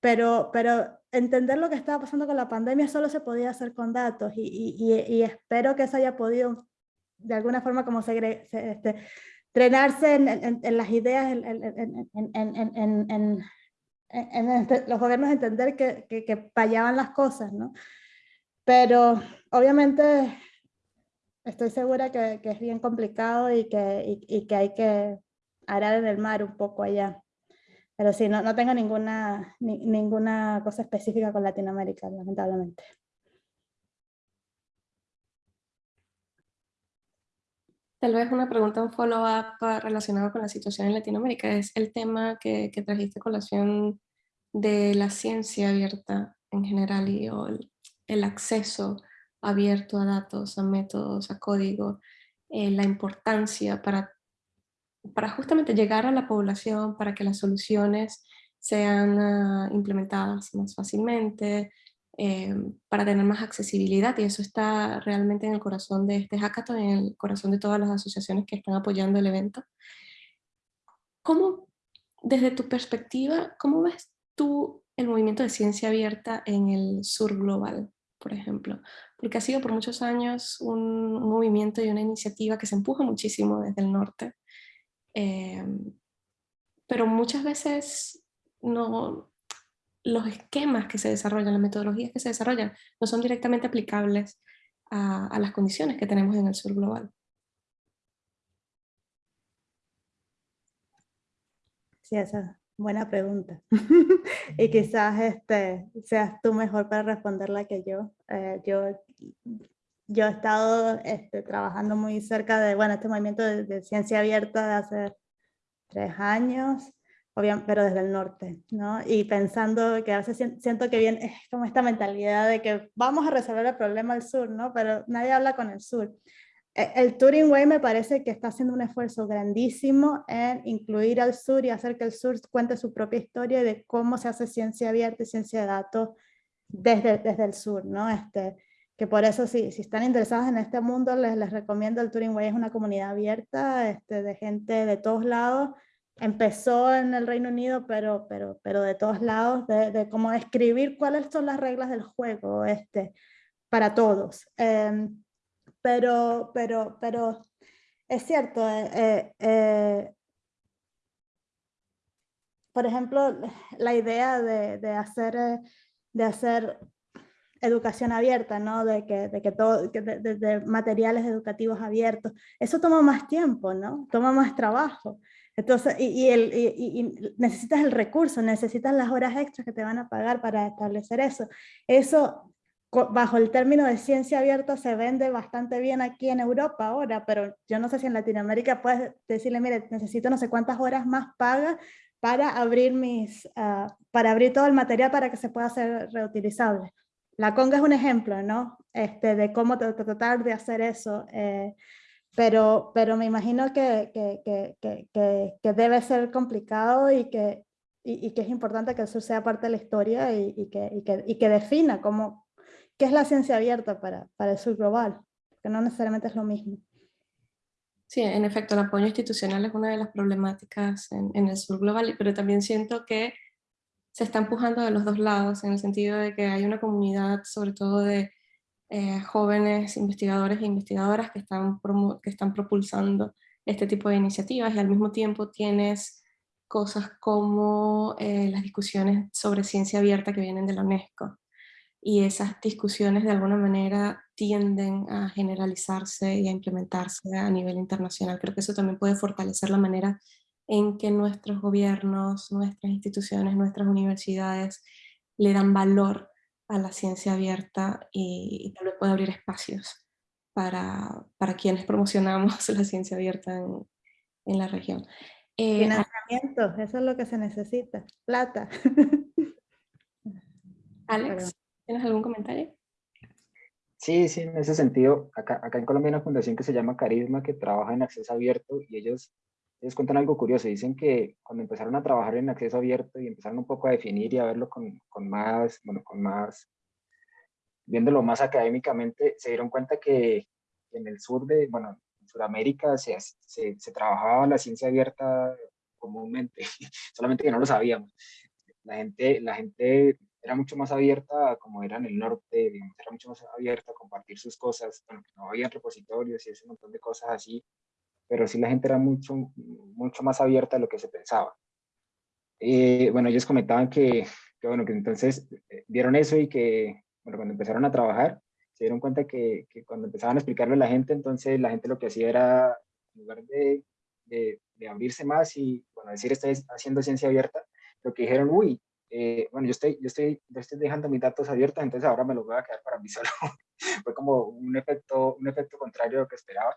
pero, pero entender lo que estaba pasando con la pandemia solo se podía hacer con datos y, y, y espero que eso haya podido de alguna forma como se, este, entrenarse en, las ideas, en, los gobiernos entender que, que, fallaban las cosas, ¿no? Pero obviamente estoy segura que, que es bien complicado y que, y, que hay que arar en el mar un poco allá. Pero sí, no, no tengo ninguna, ninguna cosa específica con Latinoamérica, lamentablemente. Tal vez una pregunta, un follow-up relacionado con la situación en Latinoamérica es el tema que, que trajiste colación de la ciencia abierta en general y el, acceso abierto a datos, a métodos, a código, eh, la importancia para, para justamente llegar a la población, para que las soluciones sean ah, implementadas más fácilmente, eh, para tener más accesibilidad y eso está realmente en el corazón de este hackathon, en el corazón de todas las asociaciones que están apoyando el evento. ¿Cómo, desde tu perspectiva, cómo ves tú el movimiento de ciencia abierta en el sur global, por ejemplo? Porque ha sido por muchos años un, movimiento y una iniciativa que se empuja muchísimo desde el norte, eh, pero muchas veces no, los esquemas que se desarrollan, las metodologías que se desarrollan, no son directamente aplicables a, las condiciones que tenemos en el sur global. Sí, esa es buena pregunta. y quizás este, seas tú mejor para responderla que yo. Eh, yo, yo he estado este, trabajando muy cerca de bueno, este movimiento de, de ciencia abierta de hace tres años pero desde el norte, ¿no? Y pensando que a veces siento que viene es como esta mentalidad de que vamos a resolver el problema al sur, ¿no? Pero nadie habla con el sur. E, el Turing Way me parece que está haciendo un esfuerzo grandísimo en incluir al sur y hacer que el sur cuente su propia historia de cómo se hace ciencia abierta y ciencia de datos desde, desde el sur, ¿no? Este, que por eso si, si están interesados en este mundo les, les recomiendo el Turing Way, es una comunidad abierta este, de gente de todos lados empezó en el Reino Unido, pero, pero, pero de todos lados, de, cómo escribir cuáles son las reglas del juego este, para todos. Em, pero, pero, pero es cierto, eh, eh, eh, por ejemplo, la idea de, de, hacer, de hacer educación abierta, ¿no? de, que, de, que todo, de, de, materiales educativos abiertos, eso toma más tiempo, ¿no? toma más trabajo. Entonces, y, el, y, necesitas el recurso, necesitas las horas extras que te van a pagar para establecer eso. Eso, bajo el término de ciencia abierta, se vende bastante bien aquí en Europa ahora, pero yo no sé si en Latinoamérica puedes decirle, mire, necesito no sé cuántas horas más paga para abrir, mis, ah, para abrir todo el material para que se pueda hacer reutilizable. La conga es un ejemplo, ¿no? Este, de cómo tratar de hacer eso. Eh, pero, pero me imagino que, que, que, que, debe ser complicado y que, y, que es importante que eso sea parte de la historia y, y que, y que, defina cómo, qué es la ciencia abierta para, para el sur global, que no necesariamente es lo mismo. Sí, en efecto, el apoyo institucional es una de las problemáticas en, el sur global, pero también siento que se está empujando de los dos lados, en el sentido de que hay una comunidad, sobre todo de eh, jóvenes investigadores e investigadoras que están, que están propulsando este tipo de iniciativas y al mismo tiempo tienes cosas como eh, las discusiones sobre ciencia abierta que vienen de la UNESCO. Y esas discusiones de alguna manera tienden a generalizarse y a implementarse a nivel internacional. Creo que eso también puede fortalecer la manera en que nuestros gobiernos, nuestras instituciones, nuestras universidades le dan valor a la ciencia abierta y, tal vez pueda abrir espacios para, para, quienes promocionamos la ciencia abierta en, en la región. Eh, Financiamiento, eso es lo que se necesita, plata. Alex, ¿tienes algún comentario? Sí, sí, en ese sentido, acá, acá en Colombia hay una fundación que se llama Carisma que trabaja en acceso abierto y ellos ellos cuentan algo curioso, dicen que cuando empezaron a trabajar en acceso abierto y empezaron un poco a definir y a verlo con, con más, bueno, con más, viéndolo más académicamente, se dieron cuenta que en el sur de, bueno, en Sudamérica se, se, se trabajaba la ciencia abierta comúnmente, solamente que no lo sabíamos. La gente, la gente era mucho más abierta como era en el norte, digamos, era mucho más abierta a compartir sus cosas, bueno, no había repositorios y ese montón de cosas así, pero sí la gente era mucho, mucho más abierta a lo que se pensaba. Eh, bueno, ellos comentaban que, que, bueno, que entonces eh, vieron eso y que, bueno, cuando empezaron a trabajar, se dieron cuenta que, que, cuando empezaban a explicarle a la gente, entonces la gente lo que hacía era, en lugar de, de, abrirse más y, bueno, decir, estoy haciendo ciencia abierta, lo que dijeron, uy, eh, bueno, yo estoy, yo, estoy, yo estoy dejando mis datos abiertos, entonces ahora me los voy a quedar para mí solo. Fue como un efecto, un efecto contrario a lo que esperaba.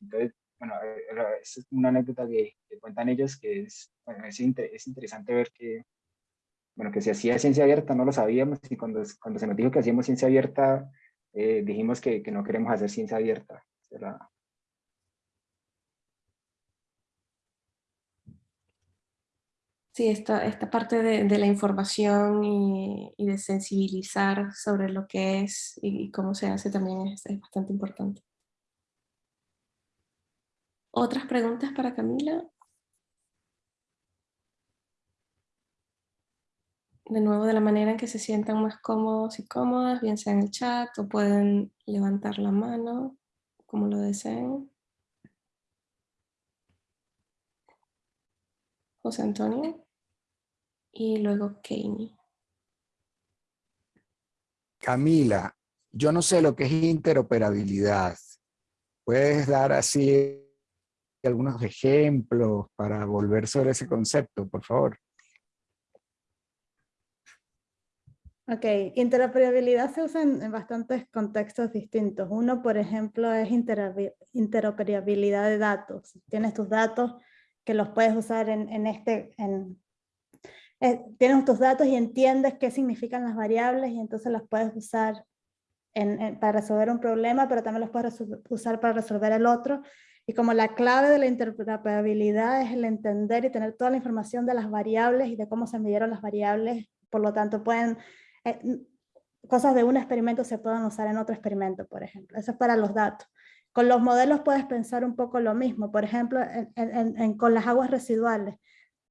Entonces, bueno, eh, es una anécdota que, cuentan ellos que es, bueno, es, es, interesante ver que, bueno, que se hacía ciencia abierta, no lo sabíamos, y cuando, cuando se nos dijo que hacíamos ciencia abierta, eh, dijimos que, que, no queremos hacer ciencia abierta. Sí, esta, esta parte de, de la información y, y, de sensibilizar sobre lo que es y cómo se hace también es, es bastante importante. ¿Otras preguntas para Camila? De nuevo, de la manera en que se sientan más cómodos y cómodas, bien sea en el chat o pueden levantar la mano, como lo deseen. José Antonio. Y luego. Camila, yo no sé lo que es interoperabilidad. ¿Puedes dar así algunos ejemplos para volver sobre ese concepto, por favor. Ok, interoperabilidad se usa en, bastantes contextos distintos. Uno, por ejemplo, es interoperabilidad de datos. Tienes tus datos que los puedes usar en, este... En, eh, tienes tus datos y entiendes qué significan las variables y entonces las puedes usar para resolver un problema, pero también los puedes usar para resolver el otro. Y como la clave de la interoperabilidad es el entender y tener toda la información de las variables y de cómo se midieron las variables, por lo tanto pueden, eh, cosas de un experimento se pueden usar en otro experimento, por ejemplo. Eso es para los datos. Con los modelos puedes pensar un poco lo mismo, por ejemplo, en, con las aguas residuales.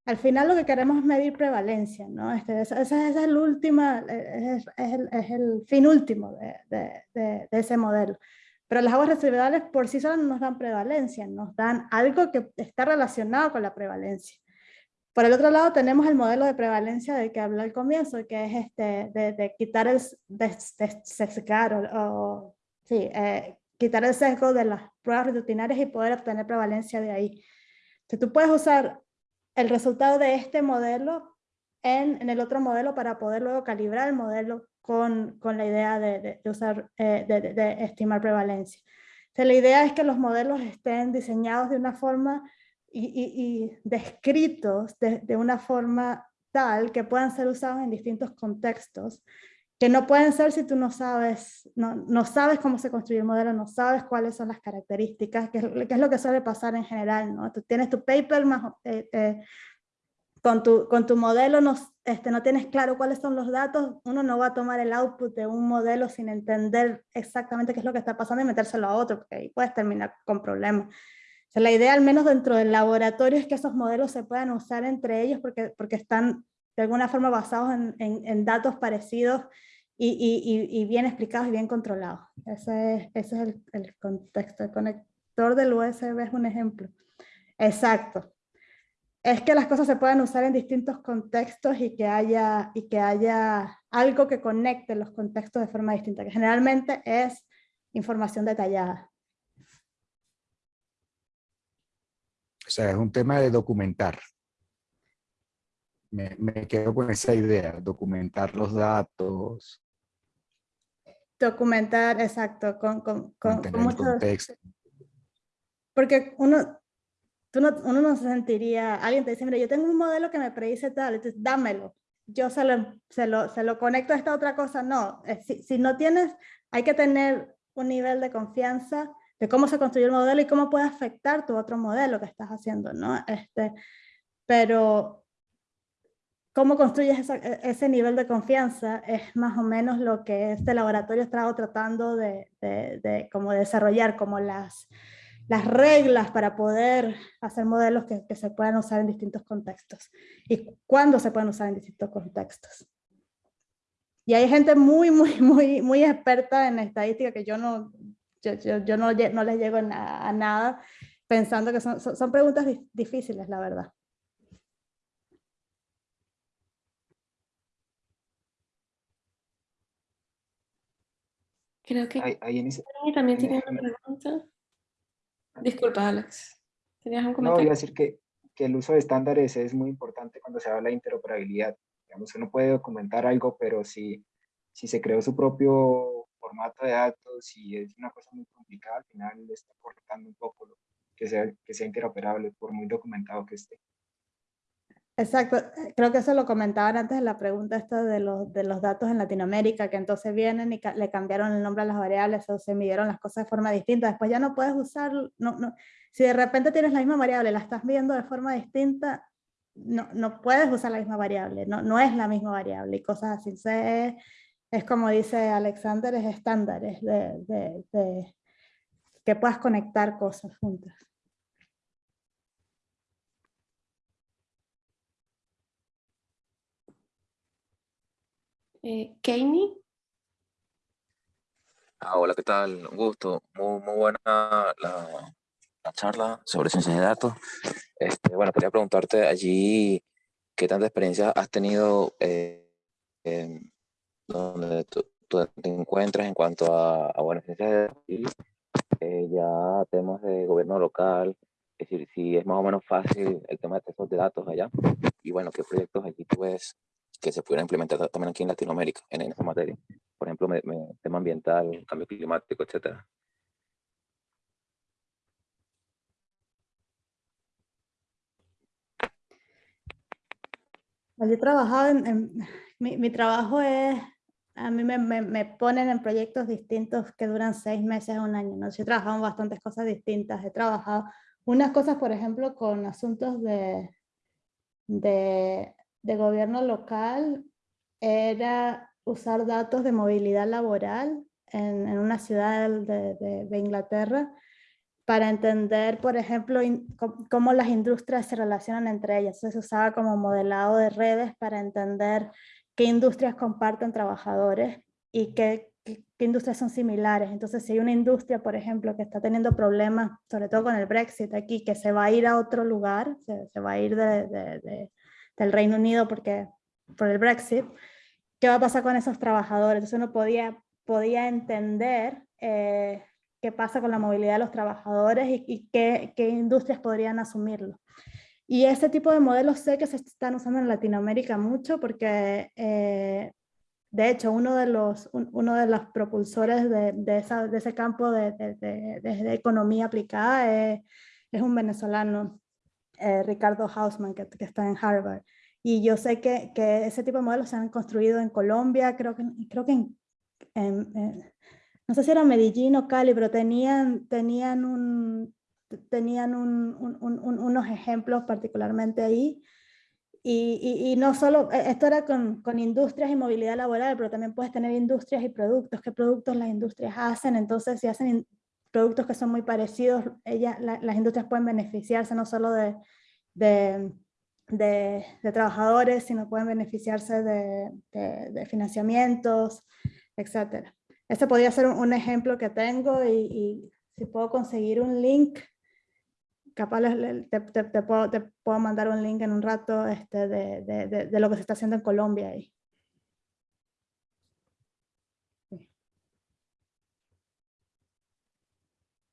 Al final lo que queremos es medir prevalencia, ¿no? Este, ese, es, el último, es, el, es, el, fin último de, de, de, de ese modelo. Pero las aguas residuales por sí solas no nos dan prevalencia, nos dan algo que está relacionado con la prevalencia. Por el otro lado tenemos el modelo de prevalencia del que hablé al comienzo, que es este, de, quitar el de, sesgar o, sí, eh, el sesgo de las pruebas rutinarias y poder obtener prevalencia de ahí. Entonces tú puedes usar el resultado de este modelo en, en el otro modelo para poder luego calibrar el modelo con, con la idea de, de, usar, eh, de, de, estimar prevalencia. la idea es que los modelos estén diseñados de una forma y, descritos de, una forma tal que puedan ser usados en distintos contextos, que no pueden ser si tú no sabes, no, no sabes cómo se construye el modelo, no sabes cuáles son las características, que es, es lo que suele pasar en general, ¿no? Tú tienes tu paper más, eh, eh, con tu, con tu modelo no, este, no tienes claro cuáles son los datos, uno no va a tomar el output de un modelo sin entender exactamente qué es lo que está pasando y metérselo a otro, porque ahí puedes terminar con problemas. La idea, al menos dentro del laboratorio, es que esos modelos se puedan usar entre ellos porque, porque están de alguna forma basados en, en, datos parecidos y, y, y, bien explicados y bien controlados. Ese es, ese es el, el contexto. El conector del USB es un ejemplo. Exacto es que las cosas se puedan usar en distintos contextos y que haya, y que haya algo que conecte los contextos de forma distinta, que generalmente es información detallada. O sea, es un tema de documentar. Me, quedo con esa idea, documentar los datos. Documentar, exacto, con, con, con, contexto. Porque uno, uno no se sentiría, alguien te dice, mira, yo tengo un modelo que me predice tal, entonces dámelo. Yo se lo, se lo, se lo conecto a esta otra cosa. No, si, si no tienes, hay que tener un nivel de confianza de cómo se construye el modelo y cómo puede afectar tu otro modelo que estás haciendo, ¿no? Este, pero cómo construyes e, ese nivel de confianza es más o menos lo que este laboratorio está tratando de, de, de como desarrollar, como las, las reglas para poder hacer modelos que, que, se puedan usar en distintos contextos y cuándo se pueden usar en distintos contextos. Y hay gente muy, muy, muy, muy experta en estadística que yo no, yo, yo, yo no, no, les llego a, a, nada pensando que son, son, son preguntas difíciles, la verdad. Creo que ahí, también tiene una pregunta. Disculpa, Alex. ¿Tenías un comentario? No, iba a decir que, que el uso de estándares es muy importante cuando se habla de interoperabilidad. Digamos, uno puede documentar algo, pero si, si se creó su propio formato de datos y es una cosa muy complicada, al final le está cortando un poco lo, que, sea, que sea interoperable, por muy documentado que esté. Exacto, creo que eso lo comentaban antes en la pregunta esta de los, de los datos en Latinoamérica, que entonces vienen y le cambiaron el nombre a las variables o se midieron las cosas de forma distinta, después ya no puedes usar, no, no, si de repente tienes la misma variable, la estás viendo de forma distinta, no, no puedes usar la misma variable, no, no es la misma variable y cosas así. Se, es como dice Alexander, es estándares de, de, de que puedas conectar cosas juntas. Eh, Ah, hola, ¿qué tal? Un gusto. Muy, muy buena la, la, charla sobre ciencias de datos. Este, bueno, quería preguntarte allí qué tanta experiencia has tenido eh, donde tú, te encuentras en cuanto a, a bueno, ciencias de datos y eh, ya temas de gobierno local, es decir, si es más o menos fácil el tema de textos de datos allá y bueno, qué proyectos allí tú ves que se pudiera implementar también aquí en Latinoamérica en esa materia. Por ejemplo, me, tema ambiental, cambio climático, etcétera. Yo he trabajado en, mi, mi, trabajo es, a mí me, me, me, ponen en proyectos distintos que duran seis meses a un año, ¿no? Yo he trabajado en bastantes cosas distintas, he trabajado unas cosas, por ejemplo, con asuntos de, de de gobierno local era usar datos de movilidad laboral en, en una ciudad de, Inglaterra para entender, por ejemplo, cómo las industrias se relacionan entre ellas. Entonces se usaba como modelado de redes para entender qué industrias comparten trabajadores y qué, qué, industrias son similares. Entonces, si hay una industria, por ejemplo, que está teniendo problemas, sobre todo con el Brexit aquí, que se va a ir a otro lugar, se, va a ir de, del Reino Unido porque, por el Brexit, ¿qué va a pasar con esos trabajadores? Entonces uno podía, podía entender eh, qué pasa con la movilidad de los trabajadores y, qué, industrias podrían asumirlo. Y ese tipo de modelos sé que se están usando en Latinoamérica mucho porque, eh, de hecho, uno de los, uno de los propulsores de, ese campo de, de, economía aplicada es un venezolano eh, Ricardo Hausman, que, está en Harvard. Y yo sé que, que, ese tipo de modelos se han construido en Colombia, creo que, creo que en, no sé si era Medellín o Cali, pero tenían, tenían, un, tenían un, un, unos ejemplos particularmente ahí. Y, y, no solo, e, esto era con, con, industrias y movilidad laboral, pero también puedes tener industrias y productos, qué productos las industrias hacen, entonces si hacen productos que son muy parecidos, ella, las industrias pueden beneficiarse no solo de, de, de, de trabajadores, sino pueden beneficiarse de, financiamientos, etc. Este podría ser un, ejemplo que tengo y, y, si puedo conseguir un link, capaz te, te, te, puedo, te, puedo, mandar un link en un rato este, de, lo que se está haciendo en Colombia ahí.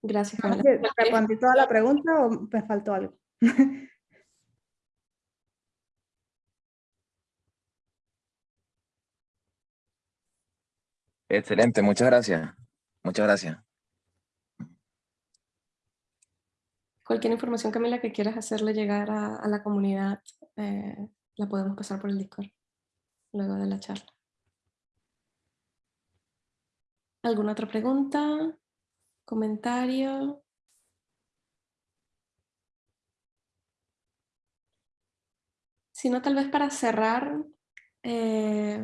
Gracias. ¿Respondí toda la pregunta o me faltó algo? Excelente, muchas gracias. Muchas gracias. Cualquier información, Camila, que quieras hacerle llegar a, a la comunidad, eh, la podemos pasar por el Discord luego de la charla. ¿Alguna otra pregunta? ¿Comentario? Si no, tal vez para cerrar, eh,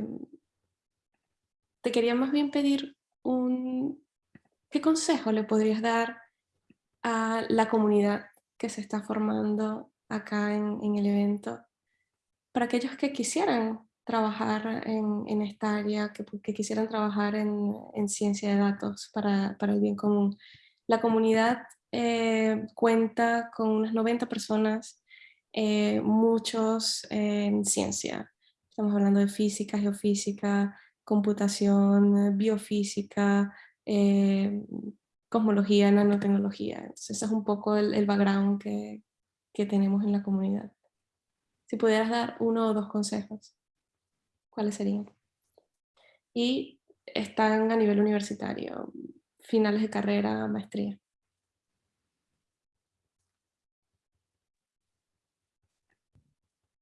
te quería más bien pedir un... ¿Qué consejo le podrías dar a la comunidad que se está formando acá en, en el evento para aquellos que quisieran trabajar en, en esta área, que, que quisieran trabajar en, en, ciencia de datos para, para, el bien común? La comunidad eh, cuenta con unas 90 personas, eh, muchos en ciencia. Estamos hablando de física, geofísica, computación, biofísica, eh, cosmología, nanotecnología. Entonces ese es un poco el, el background que, que, tenemos en la comunidad. Si pudieras dar uno o dos consejos, ¿cuáles serían? Y están a nivel universitario, finales de carrera, maestría.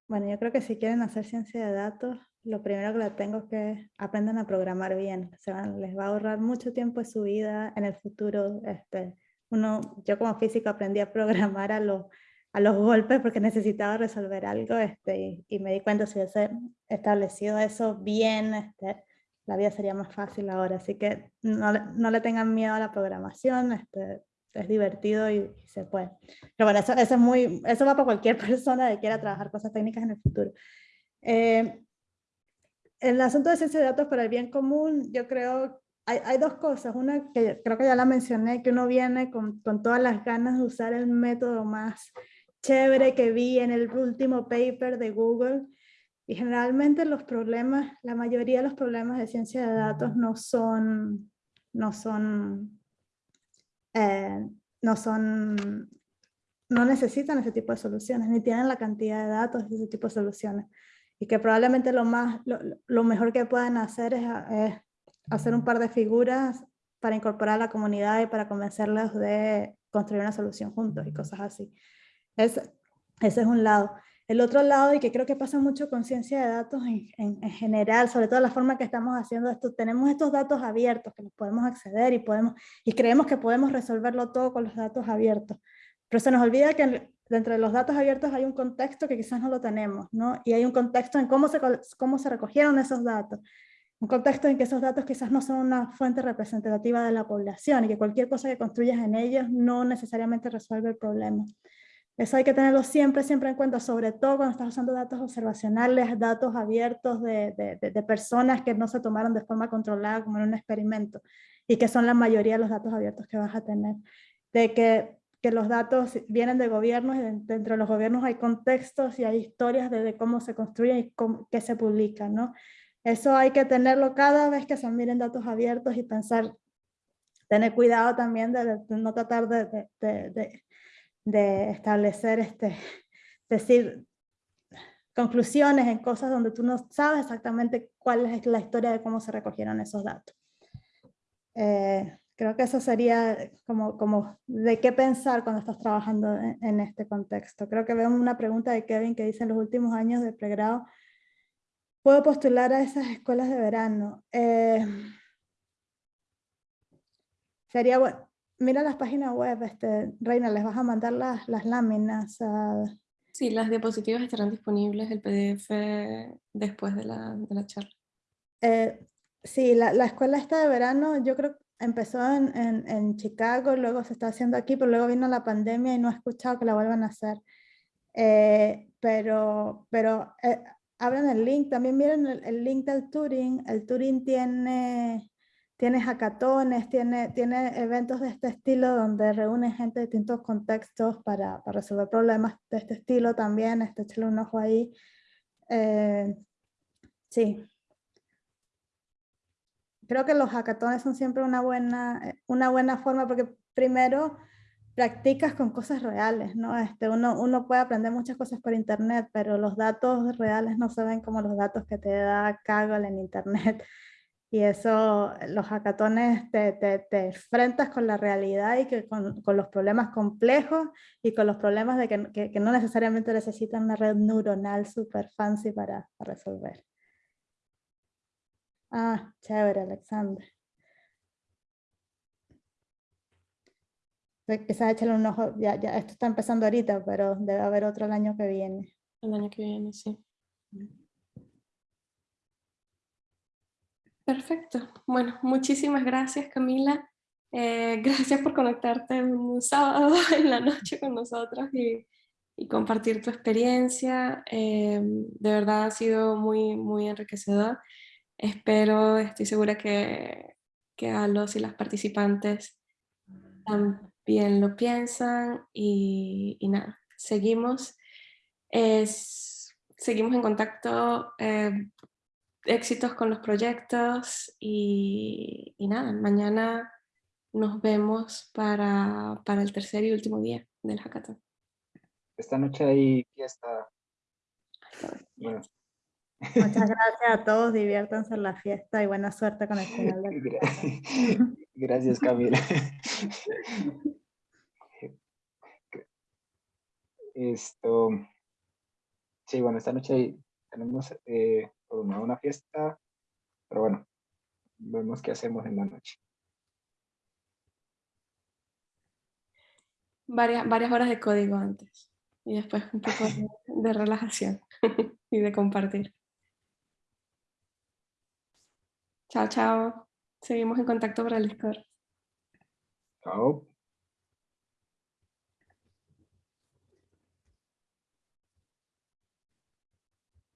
Bueno, yo creo que si quieren hacer ciencia de datos, lo primero que les tengo es que aprendan a programar bien. Se van, les va a ahorrar mucho tiempo de su vida en el futuro. Este, uno, yo como físico aprendí a programar a los, a los golpes porque necesitaba resolver algo este, y, y me di cuenta si hubiese establecido eso bien, este, la vida sería más fácil ahora. Así que no, no le tengan miedo a la programación, este, es divertido y, se puede. Pero bueno, eso, eso, es muy, eso va para cualquier persona que quiera trabajar cosas técnicas en el futuro. Eh, el asunto de ciencia de datos para el bien común, yo creo, hay, hay, dos cosas. Una que creo que ya la mencioné, que uno viene con, con, todas las ganas de usar el método más chévere que vi en el último paper de Google. Y generalmente los problemas, la mayoría de los problemas de ciencia de datos no son, no son, eh, no son, no necesitan ese tipo de soluciones, ni tienen la cantidad de datos de ese tipo de soluciones y que probablemente lo, más, lo, lo mejor que puedan hacer es, es, hacer un par de figuras para incorporar a la comunidad y para convencerlos de construir una solución juntos y cosas así. Es, ese es un lado. El otro lado, y que creo que pasa mucho con ciencia de datos en, en, en, general, sobre todo la forma que estamos haciendo esto, tenemos estos datos abiertos que los podemos acceder y, podemos, y creemos que podemos resolverlo todo con los datos abiertos. Pero se nos olvida que dentro de los datos abiertos hay un contexto que quizás no lo tenemos, ¿no? Y hay un contexto en cómo se, cómo se recogieron esos datos. Un contexto en que esos datos quizás no son una fuente representativa de la población y que cualquier cosa que construyas en ellos no necesariamente resuelve el problema. Eso hay que tenerlo siempre, siempre en cuenta, sobre todo cuando estás usando datos observacionales, datos abiertos de, de, de personas que no se tomaron de forma controlada como en un experimento y que son la mayoría de los datos abiertos que vas a tener. De que que los datos vienen de gobiernos y dentro de los gobiernos hay contextos y hay historias de, cómo se construyen y cómo, qué se publica, ¿no? Eso hay que tenerlo cada vez que se miren datos abiertos y pensar, tener cuidado también de, de no tratar de, de, de, establecer, este, decir conclusiones en cosas donde tú no sabes exactamente cuál es la historia de cómo se recogieron esos datos. Eh, creo que eso sería como, como de qué pensar cuando estás trabajando en, en este contexto. Creo que veo una pregunta de Kevin que dice en los últimos años de pregrado, ¿puedo postular a esas escuelas de verano? Eh, sería bueno, mira las páginas web, este, Reina, les vas a mandar las, las láminas. a- Sí, las diapositivas estarán disponibles, el PDF después de la, de la charla. Eh, sí, la, la escuela esta de verano, yo creo que empezó en, en, en Chicago, luego se está haciendo aquí, pero luego vino la pandemia y no he escuchado que la vuelvan a hacer. Eh, pero pero eh, abran el link, también miren el, el link del Turing. El Turing tiene, tiene hackatones, tiene, tiene eventos de este estilo donde reúne gente de distintos contextos para, para resolver problemas de este estilo también. Este, échale un ojo ahí. Eh, sí, creo que los hackatones son siempre una buena, una buena forma porque primero practicas con cosas reales, ¿no? Este, uno, uno puede aprender muchas cosas por internet, pero los datos reales no se ven como los datos que te da Kaggle en internet. Y eso, los hackatones te, te, te enfrentas con la realidad y que con, con los problemas complejos y con los problemas de que, que, que no necesariamente necesitan una red neuronal super fancy para, para resolver. Ah, chévere, Alexander. Quizás échale un ojo, ya, ya, esto está empezando ahorita, pero debe haber otro el año que viene. El año que viene, sí. Perfecto. Bueno, muchísimas gracias Camila. Eh, gracias por conectarte un sábado en la noche con nosotros y, compartir tu experiencia. Eh, de verdad ha sido muy, muy enriquecedor. Espero, estoy segura que, que a los y las participantes también lo piensan y, y nada, seguimos. Es, seguimos en contacto. eh, éxitos con los proyectos y, y nada, mañana nos vemos para, para el tercer y último día del hackathon. Esta noche hay fiesta. Bueno, Muchas gracias a todos, diviértanse en la fiesta y buena suerte con el final del Gracias, Camila. Esto, sí, bueno, esta noche tenemos eh, programada una fiesta, pero bueno, vemos qué hacemos en la noche. Varias, varias horas de código antes y después un poco de, de relajación y de compartir. Chao, chao. Seguimos en contacto por el Discord. Chao.